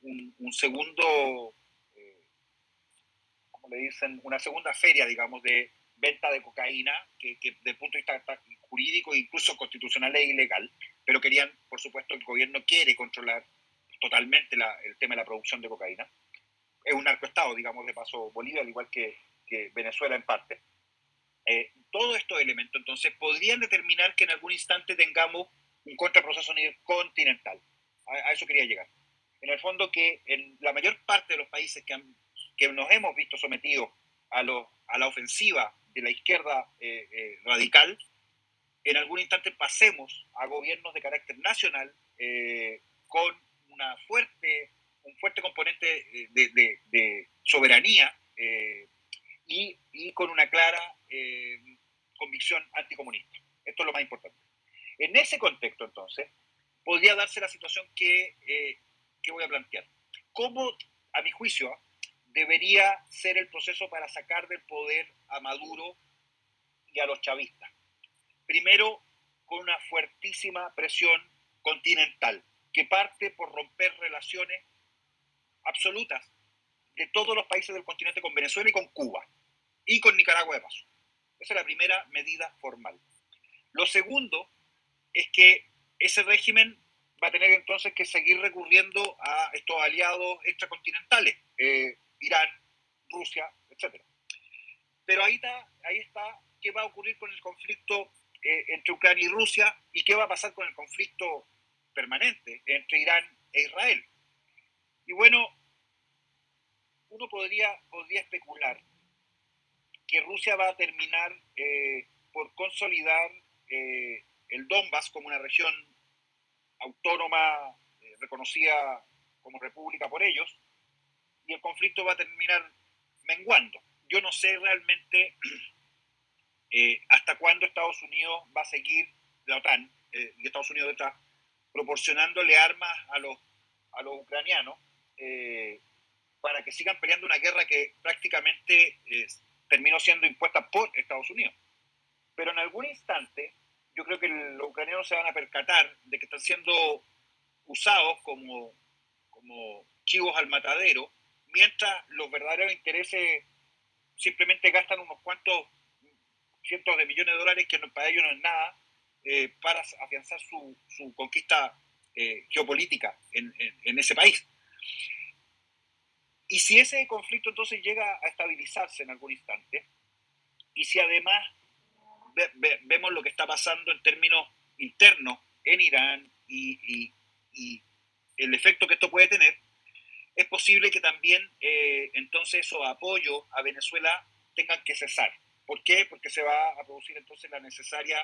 un, segundo, eh, ¿cómo le dicen? Una segunda feria, digamos, de venta de cocaína, que, que desde el punto de vista jurídico incluso constitucional es ilegal, pero querían, por supuesto, el gobierno quiere controlar totalmente el tema de la producción de cocaína. Es un narcoestado, digamos, de paso Bolivia, al igual que, que Venezuela en parte. Eh, todos estos elementos, entonces, podrían determinar que en algún instante tengamos un contraproceso a nivel continental. A, eso quería llegar. En el fondo, que en la mayor parte de los países que, que nos hemos visto sometidos a, a la ofensiva de la izquierda eh, eh, radical, en algún instante pasemos a gobiernos de carácter nacional con una fuerte, un fuerte componente de, soberanía y, con una clara eh, convicción anticomunista. Esto es lo más importante. En ese contexto, entonces, podría darse la situación que, eh, que voy a plantear. ¿Cómo, a mi juicio, debería ser el proceso para sacar del poder a Maduro y a los chavistas? Primero, con una fuertísima presión continental, que parte por romper relaciones absolutas de todos los países del continente con Venezuela y con Cuba, y con Nicaragua de paso. Esa es la primera medida formal. Lo segundo es que ese régimen va a tener entonces que seguir recurriendo a estos aliados extracontinentales, eh, Irán, Rusia, etc. Pero ahí está, ahí está qué va a ocurrir con el conflicto eh, entre Ucrania y Rusia y qué va a pasar con el conflicto permanente entre Irán e Israel. Y bueno, uno podría, podría especular que Rusia va a terminar eh, por consolidar el Donbass como una región autónoma eh, reconocida como república por ellos, y el conflicto va a terminar menguando. Yo no sé realmente eh, hasta cuándo Estados Unidos va a seguir, la OTAN, eh, y Estados Unidos está proporcionándole armas a los, a los ucranianos para que sigan peleando una guerra que prácticamente terminó siendo impuesta por Estados Unidos. Pero en algún instante yo creo que los ucranianos se van a percatar de que están siendo usados como, como chivos al matadero, mientras los verdaderos intereses simplemente gastan unos cuantos cientos de millones de dólares, que para ellos no es nada, eh, para afianzar su, su conquista eh, geopolítica en, en, ese país. Y si ese conflicto entonces llega a estabilizarse en algún instante, y si además vemos lo que está pasando en términos internos en Irán y, el efecto que esto puede tener, es posible que también eh, entonces esos apoyos a Venezuela tengan que cesar. ¿Por qué? Porque se va a producir entonces la necesaria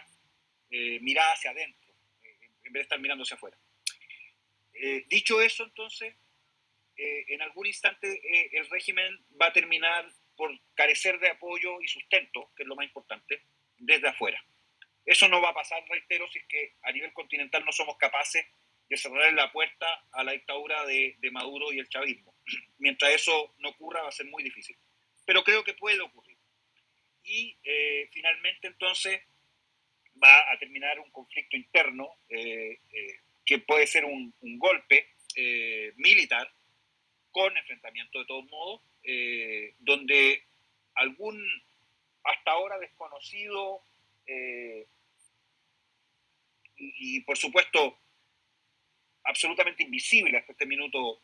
eh, mirada hacia adentro, eh, en vez de estar mirando hacia afuera. dicho eso, entonces, en algún instante el régimen va a terminar por carecer de apoyo y sustento, que es lo más importante, desde afuera. Eso no va a pasar, reitero, si es que a nivel continental no somos capaces de cerrar la puerta a la dictadura de, Maduro y el chavismo. Mientras eso no ocurra va a ser muy difícil. Pero creo que puede ocurrir. Y eh, finalmente entonces va a terminar un conflicto interno eh, eh, que puede ser un, golpe militar con enfrentamiento de todos modos, donde algún hasta ahora desconocido y, por supuesto absolutamente invisible hasta este minuto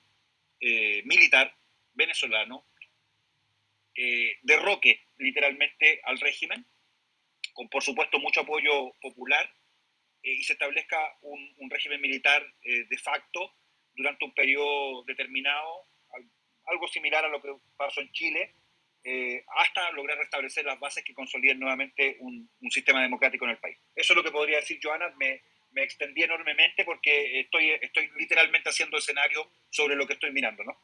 eh, militar venezolano, eh, derroque literalmente al régimen, con por supuesto mucho apoyo popular, y se establezca un, un régimen militar de facto durante un periodo determinado, algo similar a lo que pasó en Chile, eh, hasta lograr restablecer las bases que consoliden nuevamente un, sistema democrático en el país. Eso es lo que podría decir Joana. Me, me extendí enormemente porque estoy, estoy literalmente haciendo escenario sobre lo que estoy mirando, ¿no?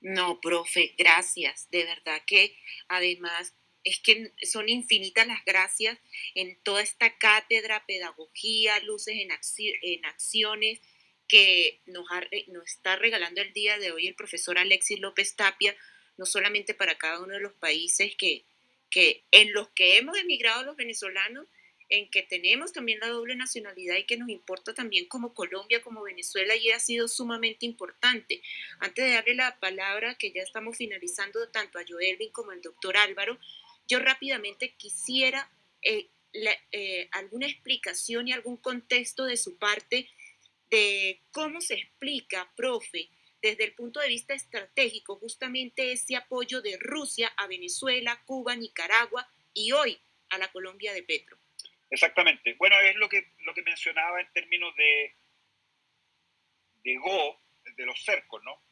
No, profe, gracias. De verdad que además es que son infinitas las gracias en toda esta cátedra, pedagogía, luces en, en acciones que nos, nos está regalando el día de hoy el profesor Alexis López Tapia, no solamente para cada uno de los países que, que en los que hemos emigrado los venezolanos, en que tenemos también la doble nacionalidad y que nos importa también como Colombia, como Venezuela, y ha sido sumamente importante. Antes de darle la palabra, que ya estamos finalizando tanto a Joelvin como al doctor Álvaro, yo rápidamente quisiera eh, eh, alguna explicación y algún contexto de su parte de cómo se explica, profe, desde el punto de vista estratégico, justamente ese apoyo de Rusia a Venezuela, Cuba, Nicaragua y hoy a la Colombia de Petro. Exactamente. Bueno, es lo que, lo que mencionaba en términos de, de Go, de los cercos, ¿no?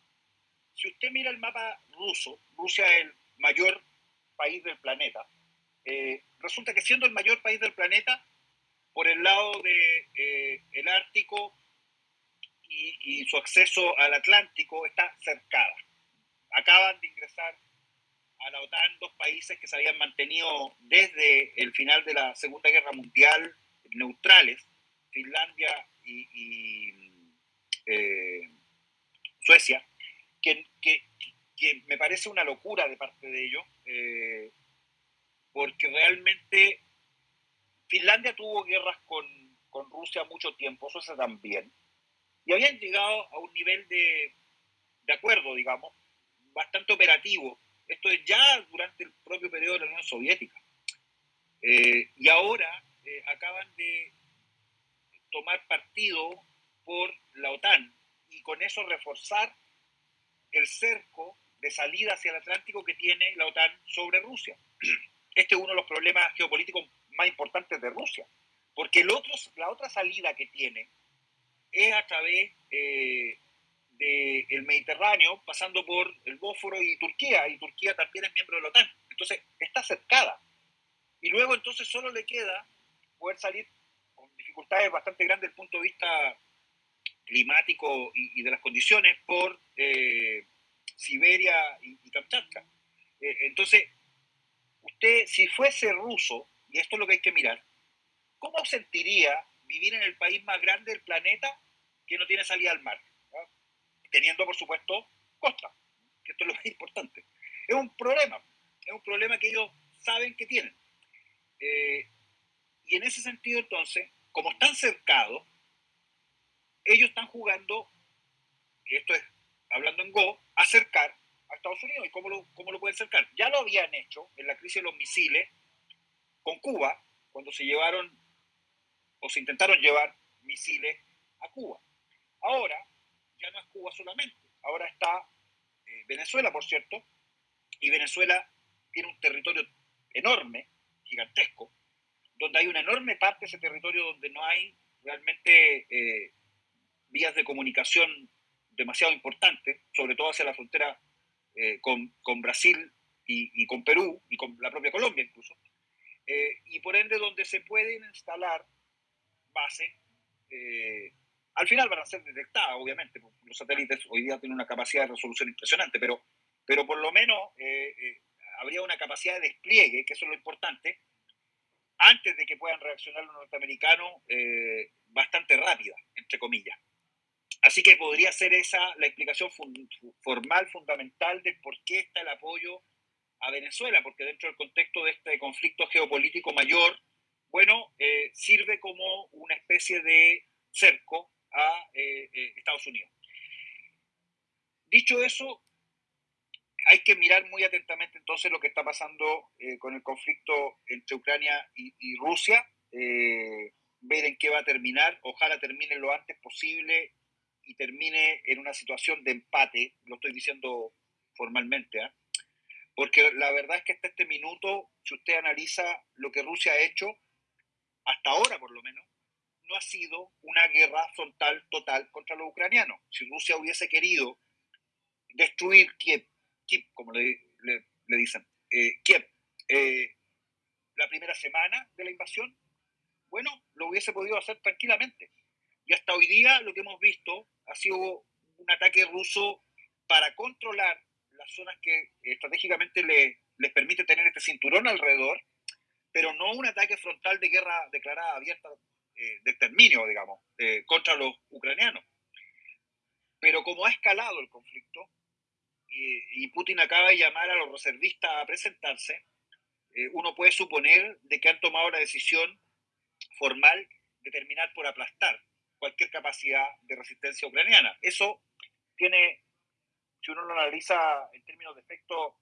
Si usted mira el mapa ruso, Rusia es el mayor país del planeta. Eh, resulta que siendo el mayor país del planeta, por el lado del de, eh, Ártico y, su acceso al Atlántico está cercada. Acaban de ingresar a la OTAN dos países que se habían mantenido desde el final de la Segunda Guerra Mundial neutrales, Finlandia y, eh, Suecia, que, me parece una locura de parte de ellos, eh, porque realmente Finlandia tuvo guerras con, con Rusia mucho tiempo, Suecia también, y habían llegado a un nivel de, de acuerdo, digamos, bastante operativo. Esto es ya durante el propio periodo de la Unión Soviética. Eh, y ahora eh, acaban de tomar partido por la OTAN y con eso reforzar el cerco de salida hacia el Atlántico que tiene la OTAN sobre Rusia. Este es uno de los problemas geopolíticos más importantes de Rusia, porque el otro, la otra salida que tiene es a través eh, del Mediterráneo, pasando por el Bósforo y Turquía, y Turquía también es miembro de la OTAN. Entonces, está cercada. Y luego entonces solo le queda poder salir con dificultades bastante grandes desde el punto de vista climático y, de las condiciones por eh, Siberia y, Kamchatka. Eh, entonces, usted, si fuese ruso, y esto es lo que hay que mirar, ¿cómo sentiría vivir en el país más grande del planeta que no tiene salida al mar? Teniendo, por supuesto, costa, que esto es lo más importante. Es un problema, es un problema que ellos saben que tienen. Eh, y en ese sentido, entonces, como están cercados, ellos están jugando, y esto es hablando en Go, acercar a Estados Unidos. ¿Y cómo lo, cómo lo pueden acercar? Ya lo habían hecho en la crisis de los misiles con Cuba, cuando se llevaron o se intentaron llevar misiles a Cuba. Ahora no es Cuba solamente, ahora está eh, Venezuela, por cierto, y Venezuela tiene un territorio enorme, gigantesco, donde hay una enorme parte de ese territorio donde no hay realmente eh, vías de comunicación demasiado importantes, sobre todo hacia la frontera eh, con, con, Brasil y, con Perú y con la propia Colombia incluso, y por ende donde se pueden instalar bases, al final van a ser detectadas, obviamente, los satélites hoy día tienen una capacidad de resolución impresionante, pero, pero por lo menos habría una capacidad de despliegue, que eso es lo importante, antes de que puedan reaccionar los norteamericanos, eh, bastante rápida, entre comillas. Así que podría ser esa la explicación formal, fundamental de por qué está el apoyo a Venezuela, porque dentro del contexto de este conflicto geopolítico mayor, bueno, eh, sirve como una especie de cerco a eh, Estados Unidos. Dicho eso, hay que mirar muy atentamente entonces lo que está pasando eh, con el conflicto entre Ucrania y, Rusia, eh, ver en qué va a terminar, ojalá termine lo antes posible y termine en una situación de empate, lo estoy diciendo formalmente, ¿ah? porque la verdad es que hasta este minuto, si usted analiza lo que Rusia ha hecho, hasta ahora por lo menos, no ha sido una guerra frontal total contra los ucranianos. Si Rusia hubiese querido destruir Kiev Kiev, como le, dicen, eh, Kiev, eh, la primera semana de la invasión, bueno, lo hubiese podido hacer tranquilamente. Y hasta hoy día lo que hemos visto ha sido un ataque ruso para controlar las zonas que estratégicamente le, les permite tener este cinturón alrededor, pero no un ataque frontal de guerra declarada abierta eh, de exterminio, digamos, contra los ucranianos. Pero como ha escalado el conflicto, y, Putin acaba de llamar a los reservistas a presentarse, eh, uno puede suponer de que han tomado la decisión formal de terminar por aplastar cualquier capacidad de resistencia ucraniana. Eso tiene, si uno lo analiza en términos de efecto,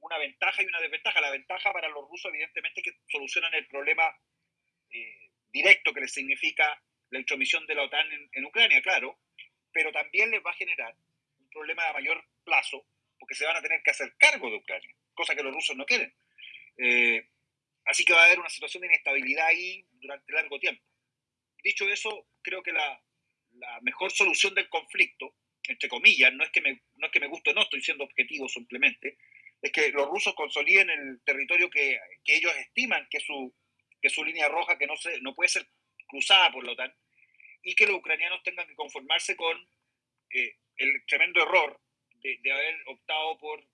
una ventaja y una desventaja. La ventaja para los rusos, evidentemente, es que solucionan el problema eh, directo que les significa la intromisión de la OTAN en Ucrania, claro, pero también les va a generar problema a mayor plazo, porque se van a tener que hacer cargo de Ucrania, cosa que los rusos no quieren. Eh, así que va a haber una situación de inestabilidad ahí durante largo tiempo. Dicho eso, creo que la, la mejor solución del conflicto, entre comillas, no es que me, no es que me guste, no estoy siendo objetivo simplemente, es que los rusos consoliden el territorio que, que ellos estiman que es su, que su línea roja, que no, se, no puede ser cruzada por la OTAN, y que los ucranianos tengan que conformarse con eh, el tremendo error de, haber optado por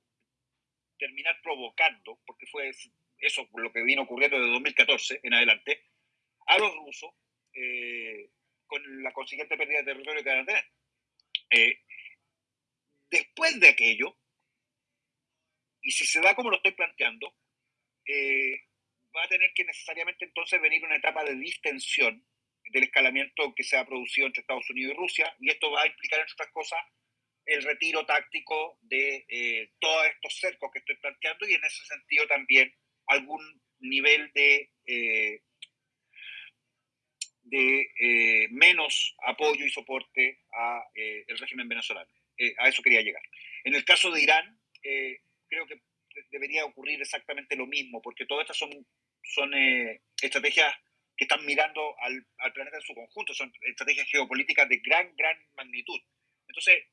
terminar provocando, porque fue eso lo que vino ocurriendo desde 2014 en adelante, a los rusos eh, con la consiguiente pérdida de territorio que van a tener. Eh, después de aquello, y si se da como lo estoy planteando, eh, va a tener que necesariamente entonces venir una etapa de distensión del escalamiento que se ha producido entre Estados Unidos y Rusia, y esto va a implicar, entre otras cosas, el retiro táctico de eh, todos estos cercos que estoy planteando y en ese sentido también algún nivel de, eh, de eh, menos apoyo y soporte al el régimen venezolano. a eso quería llegar. En el caso de Irán, creo que debería ocurrir exactamente lo mismo, porque todas estas son, son estrategias que están mirando al, al planeta en su conjunto, son estrategias geopolíticas de gran, gran magnitud. Entonces,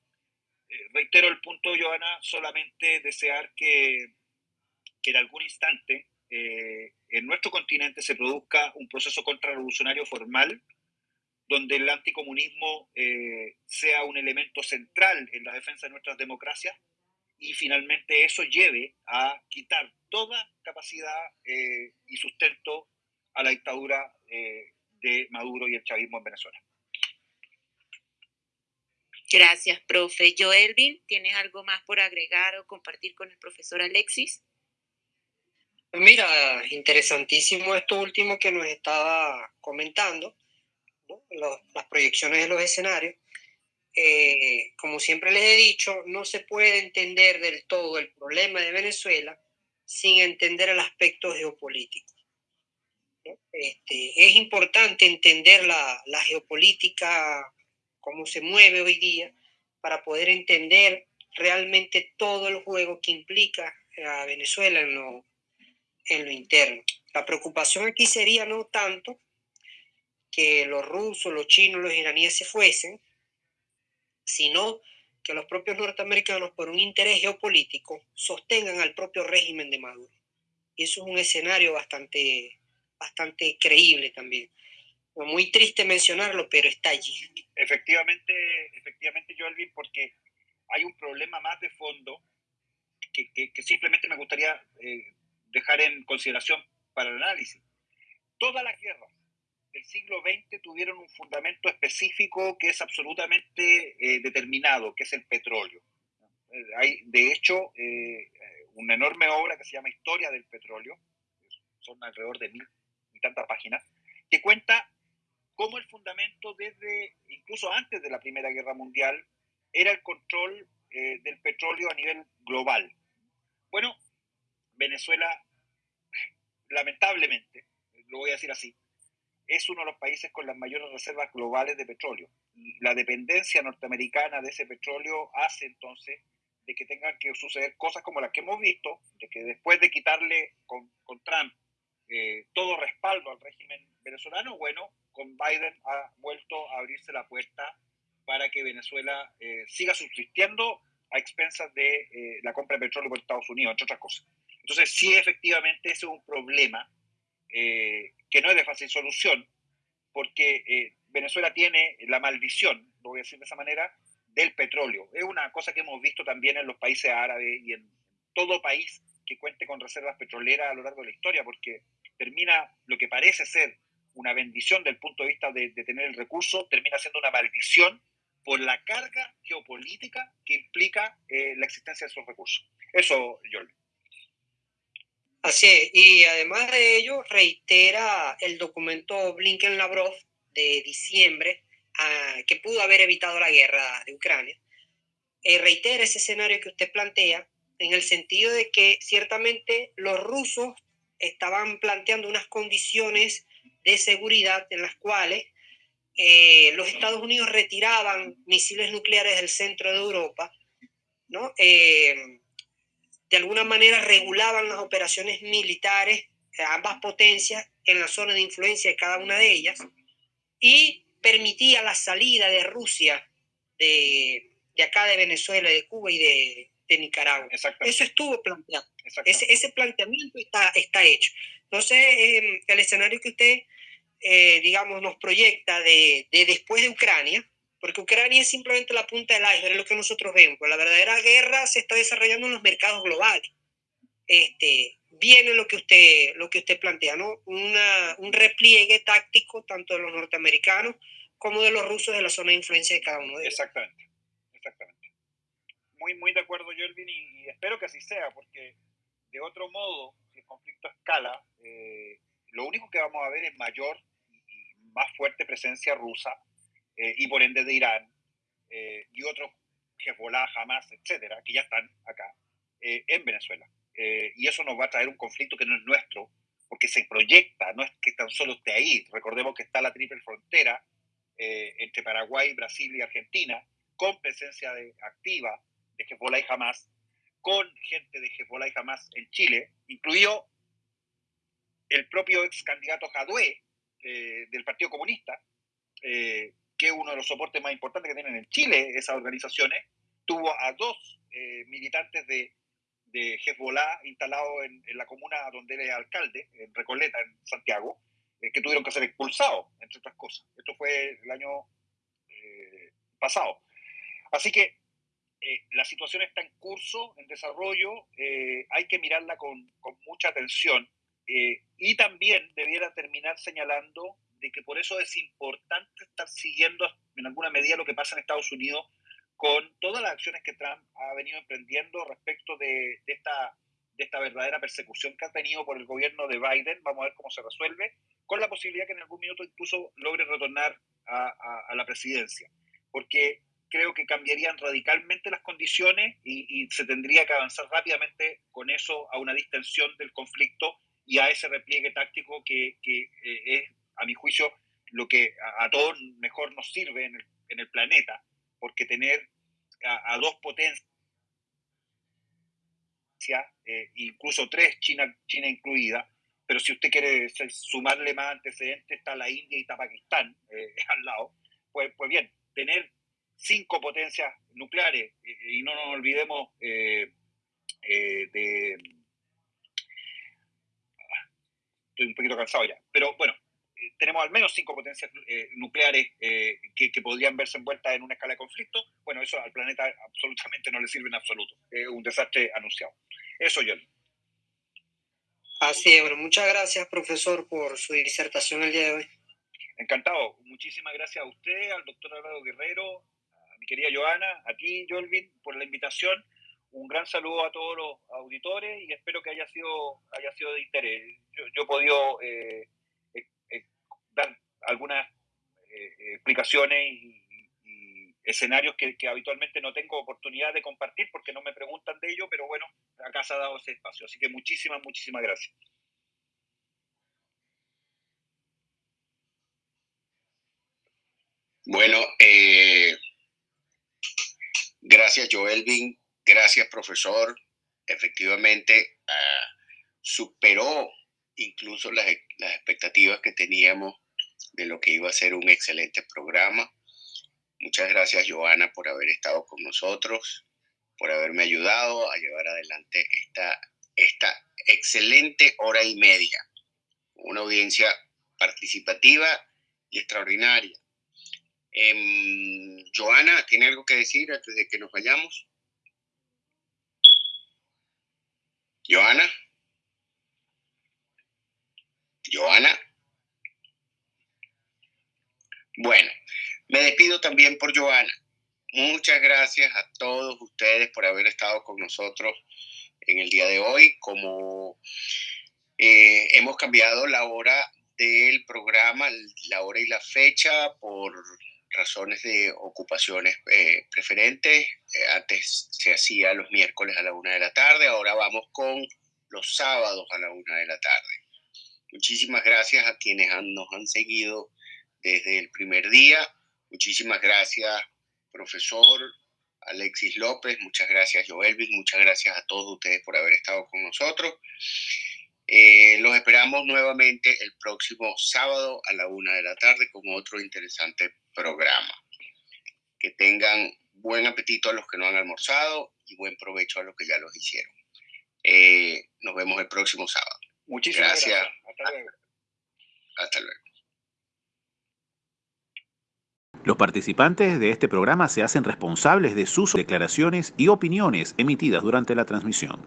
eh, reitero el punto, Joana, solamente desear que, que en algún instante eh, en nuestro continente se produzca un proceso contrarrevolucionario formal donde el anticomunismo eh, sea un elemento central en la defensa de nuestras democracias y finalmente eso lleve a quitar toda capacidad y sustento a la dictadura de Maduro y el chavismo en Venezuela. Gracias, profe. Joelvin, ¿tienes algo más por agregar o compartir con el profesor Alexis? Mira, interesantísimo esto último que nos estaba comentando, las proyecciones de los escenarios. Eh, como siempre les he dicho, no se puede entender del todo el problema de Venezuela sin entender el aspecto geopolítico. Este, es importante entender la, geopolítica cómo se mueve hoy día, para poder entender realmente todo el juego que implica a Venezuela en lo, en lo interno. La preocupación aquí sería no tanto que los rusos, los chinos, los iraníes se fuesen, sino que los propios norteamericanos, por un interés geopolítico, sostengan al propio régimen de Maduro. Y eso es un escenario bastante, bastante creíble también muy triste mencionarlo, pero está allí. Efectivamente, efectivamente, Joelvin, porque hay un problema más de fondo que, que, simplemente me gustaría eh, dejar en consideración para el análisis. Todas las guerras del siglo XX tuvieron un fundamento específico que es absolutamente eh, determinado, que es el petróleo. Hay, de hecho, eh, una enorme obra que se llama Historia del Petróleo, son alrededor de mil y tantas páginas, que cuenta cómo el fundamento desde, incluso antes de la Primera Guerra Mundial, era el control eh, del petróleo a nivel global. Bueno, Venezuela, lamentablemente, lo voy a decir así, es uno de los países con las mayores reservas globales de petróleo. La dependencia norteamericana de ese petróleo hace entonces de que tengan que suceder cosas como las que hemos visto, de que después de quitarle con, con Trump eh, todo respaldo al régimen venezolano, bueno, con Biden ha vuelto a abrirse la puerta para que Venezuela eh, siga subsistiendo a expensas de eh, la compra de petróleo por Estados Unidos, entre otras cosas. Entonces, sí, efectivamente, ese es un problema eh, que no es de fácil solución, porque Venezuela tiene la maldición, lo voy a decir de esa manera, del petróleo. Es una cosa que hemos visto también en los países árabes y en todo país que cuente con reservas petroleras a lo largo de la historia, porque termina lo que parece ser una bendición del punto de vista de, tener el recurso, termina siendo una maldición por la carga geopolítica que implica eh, la existencia de esos recursos. Eso, Jorge. Así es, y además de ello, reitera el documento Blinken-Lavrov de diciembre, ah, que pudo haber evitado la guerra de Ucrania. Eh, reitera ese escenario que usted plantea, en el sentido de que ciertamente los rusos estaban planteando unas condiciones de seguridad en las cuales eh, los Estados Unidos retiraban misiles nucleares del centro de Europa, ¿no? Eh, de alguna manera regulaban las operaciones militares de ambas potencias en la zona de influencia de cada una de ellas y permitía la salida de Rusia de, de acá de Venezuela, de Cuba y de, de Nicaragua. Eso estuvo planteado. Ese, ese, planteamiento está, está hecho. Entonces, eh, el escenario que usted eh, digamos, nos proyecta de, de, después de Ucrania, porque Ucrania es simplemente la punta del iceberg, es lo que nosotros vemos. la verdadera guerra se está desarrollando en los mercados globales. este, viene lo que usted, lo que usted plantea, ¿no? Una, un repliegue táctico tanto de los norteamericanos como de los rusos de la zona de influencia de cada uno de ellos. Exactamente, exactamente. Muy, muy de acuerdo, Jelvin, y, espero que así sea, porque de otro modo, si el conflicto escala, eh, lo único que vamos a ver es mayor y más fuerte presencia rusa eh, y por ende de Irán eh, y otros Hezbollah, Hamas, etcétera, que ya están acá en Venezuela. y eso nos va a traer un conflicto que no es nuestro, porque se proyecta, no es que tan solo esté ahí. Recordemos que está la triple frontera entre Paraguay, Brasil y Argentina, con presencia de, activa de Hezbollah y Hamas, con gente de Hezbollah y Hamas en Chile, incluido el propio ex candidato Jadue eh, del Partido Comunista, eh, que es uno de los soportes más importantes que tienen en Chile esas organizaciones, tuvo a dos eh, militantes de, de Hezbollah instalados en, la comuna donde él es alcalde, en Recoleta, en Santiago, que tuvieron que ser expulsados, entre otras cosas. Esto fue el año pasado. Así que la situación está en curso, en desarrollo, hay que mirarla con, con mucha atención eh, y también debiera terminar señalando de que por eso es importante estar siguiendo en alguna medida lo que pasa en Estados Unidos con todas las acciones que Trump ha venido emprendiendo respecto de, esta, de esta verdadera persecución que ha tenido por el gobierno de Biden. Vamos a ver cómo se resuelve, con la posibilidad que en algún minuto incluso logre retornar a, la presidencia. Porque creo que cambiarían radicalmente las condiciones y, y, se tendría que avanzar rápidamente con eso a una distensión del conflicto y a ese repliegue táctico que, que eh, es, a mi juicio, lo que a, todos mejor nos sirve en el, en el planeta, porque tener a, dos potencias, eh, incluso tres, China, China incluida, pero si usted quiere sumarle más antecedentes, está la India y está Pakistán eh, al lado, pues, pues bien, tener cinco potencias nucleares, y no nos olvidemos de estoy un poquito cansado ya. Pero bueno, eh, tenemos al menos cinco potencias eh, nucleares eh, que, podrían verse envueltas en una escala de conflicto. Bueno, eso al planeta absolutamente no le sirve en absoluto. Es un desastre anunciado. Eso, yo. Así es, bueno, muchas gracias, profesor, por su disertación el día de hoy. Encantado. Muchísimas gracias a usted, al doctor Álvaro Guerrero, a mi querida Joana, a ti, Jolvin, por la invitación un gran saludo a todos los auditores y espero que haya sido, haya sido de interés. Yo, he podido eh, dar algunas explicaciones y, escenarios que, habitualmente no tengo oportunidad de compartir porque no me preguntan de ello, pero bueno, acá se ha dado ese espacio. Así que muchísimas, muchísimas gracias. Bueno, gracias Joelvin Gracias, profesor. Efectivamente, ah, superó incluso las, expectativas que teníamos de lo que iba a ser un excelente programa. Muchas gracias, Joana, por haber estado con nosotros, por haberme ayudado a llevar adelante esta, esta excelente hora y media. Una audiencia participativa y extraordinaria. Eh, Joana, ¿tiene algo que decir antes de que nos vayamos? Joana. Joana. Bueno, me despido también por Joana. Muchas gracias a todos ustedes por haber estado con nosotros en el día de hoy. Como eh, hemos cambiado la hora del programa, la hora y la fecha por razones de ocupaciones eh, preferentes. Eh, antes se hacía los miércoles a la una de la tarde, ahora vamos con los sábados a la una de la tarde. Muchísimas gracias a quienes nos han seguido desde el primer día. Muchísimas gracias, profesor Alexis López. Muchas gracias, Joelvin. Muchas gracias a todos ustedes por haber estado con nosotros. Eh, los esperamos nuevamente el próximo sábado a la una de la tarde con otro interesante programa. Que tengan buen apetito a los que no han almorzado y buen provecho a los que ya los hicieron. Eh, nos vemos el próximo sábado. Muchísimas gracias. Hasta luego. Hasta luego. Los participantes de este programa se hacen responsables de sus declaraciones y opiniones emitidas durante la transmisión.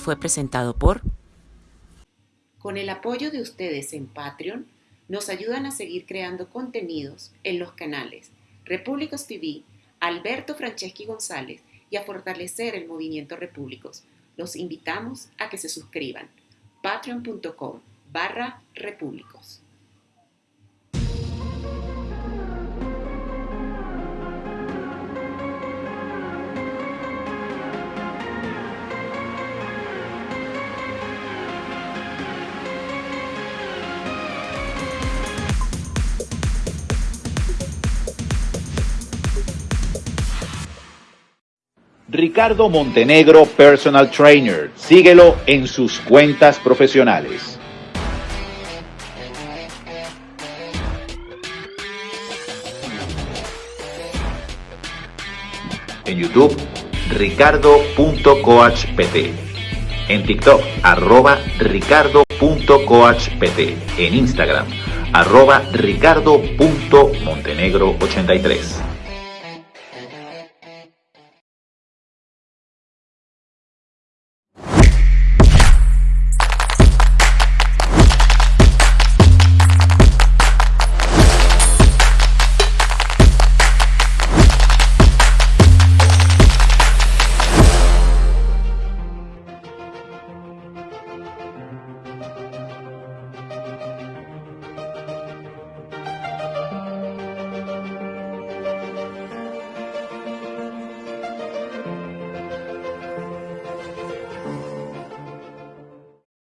Fue presentado por... Con el apoyo de ustedes en Patreon, nos ayudan a seguir creando contenidos en los canales Repúblicos TV, Alberto Franceschi González y a fortalecer el movimiento Repúblicos. Los invitamos a que se suscriban. patreon.com barra repúblicos. Ricardo Montenegro Personal Trainer. Síguelo en sus cuentas profesionales. En YouTube, ricardo.coachpt. En TikTok, arroba ricardo.coachpt. En Instagram, arroba ricardo.montenegro83.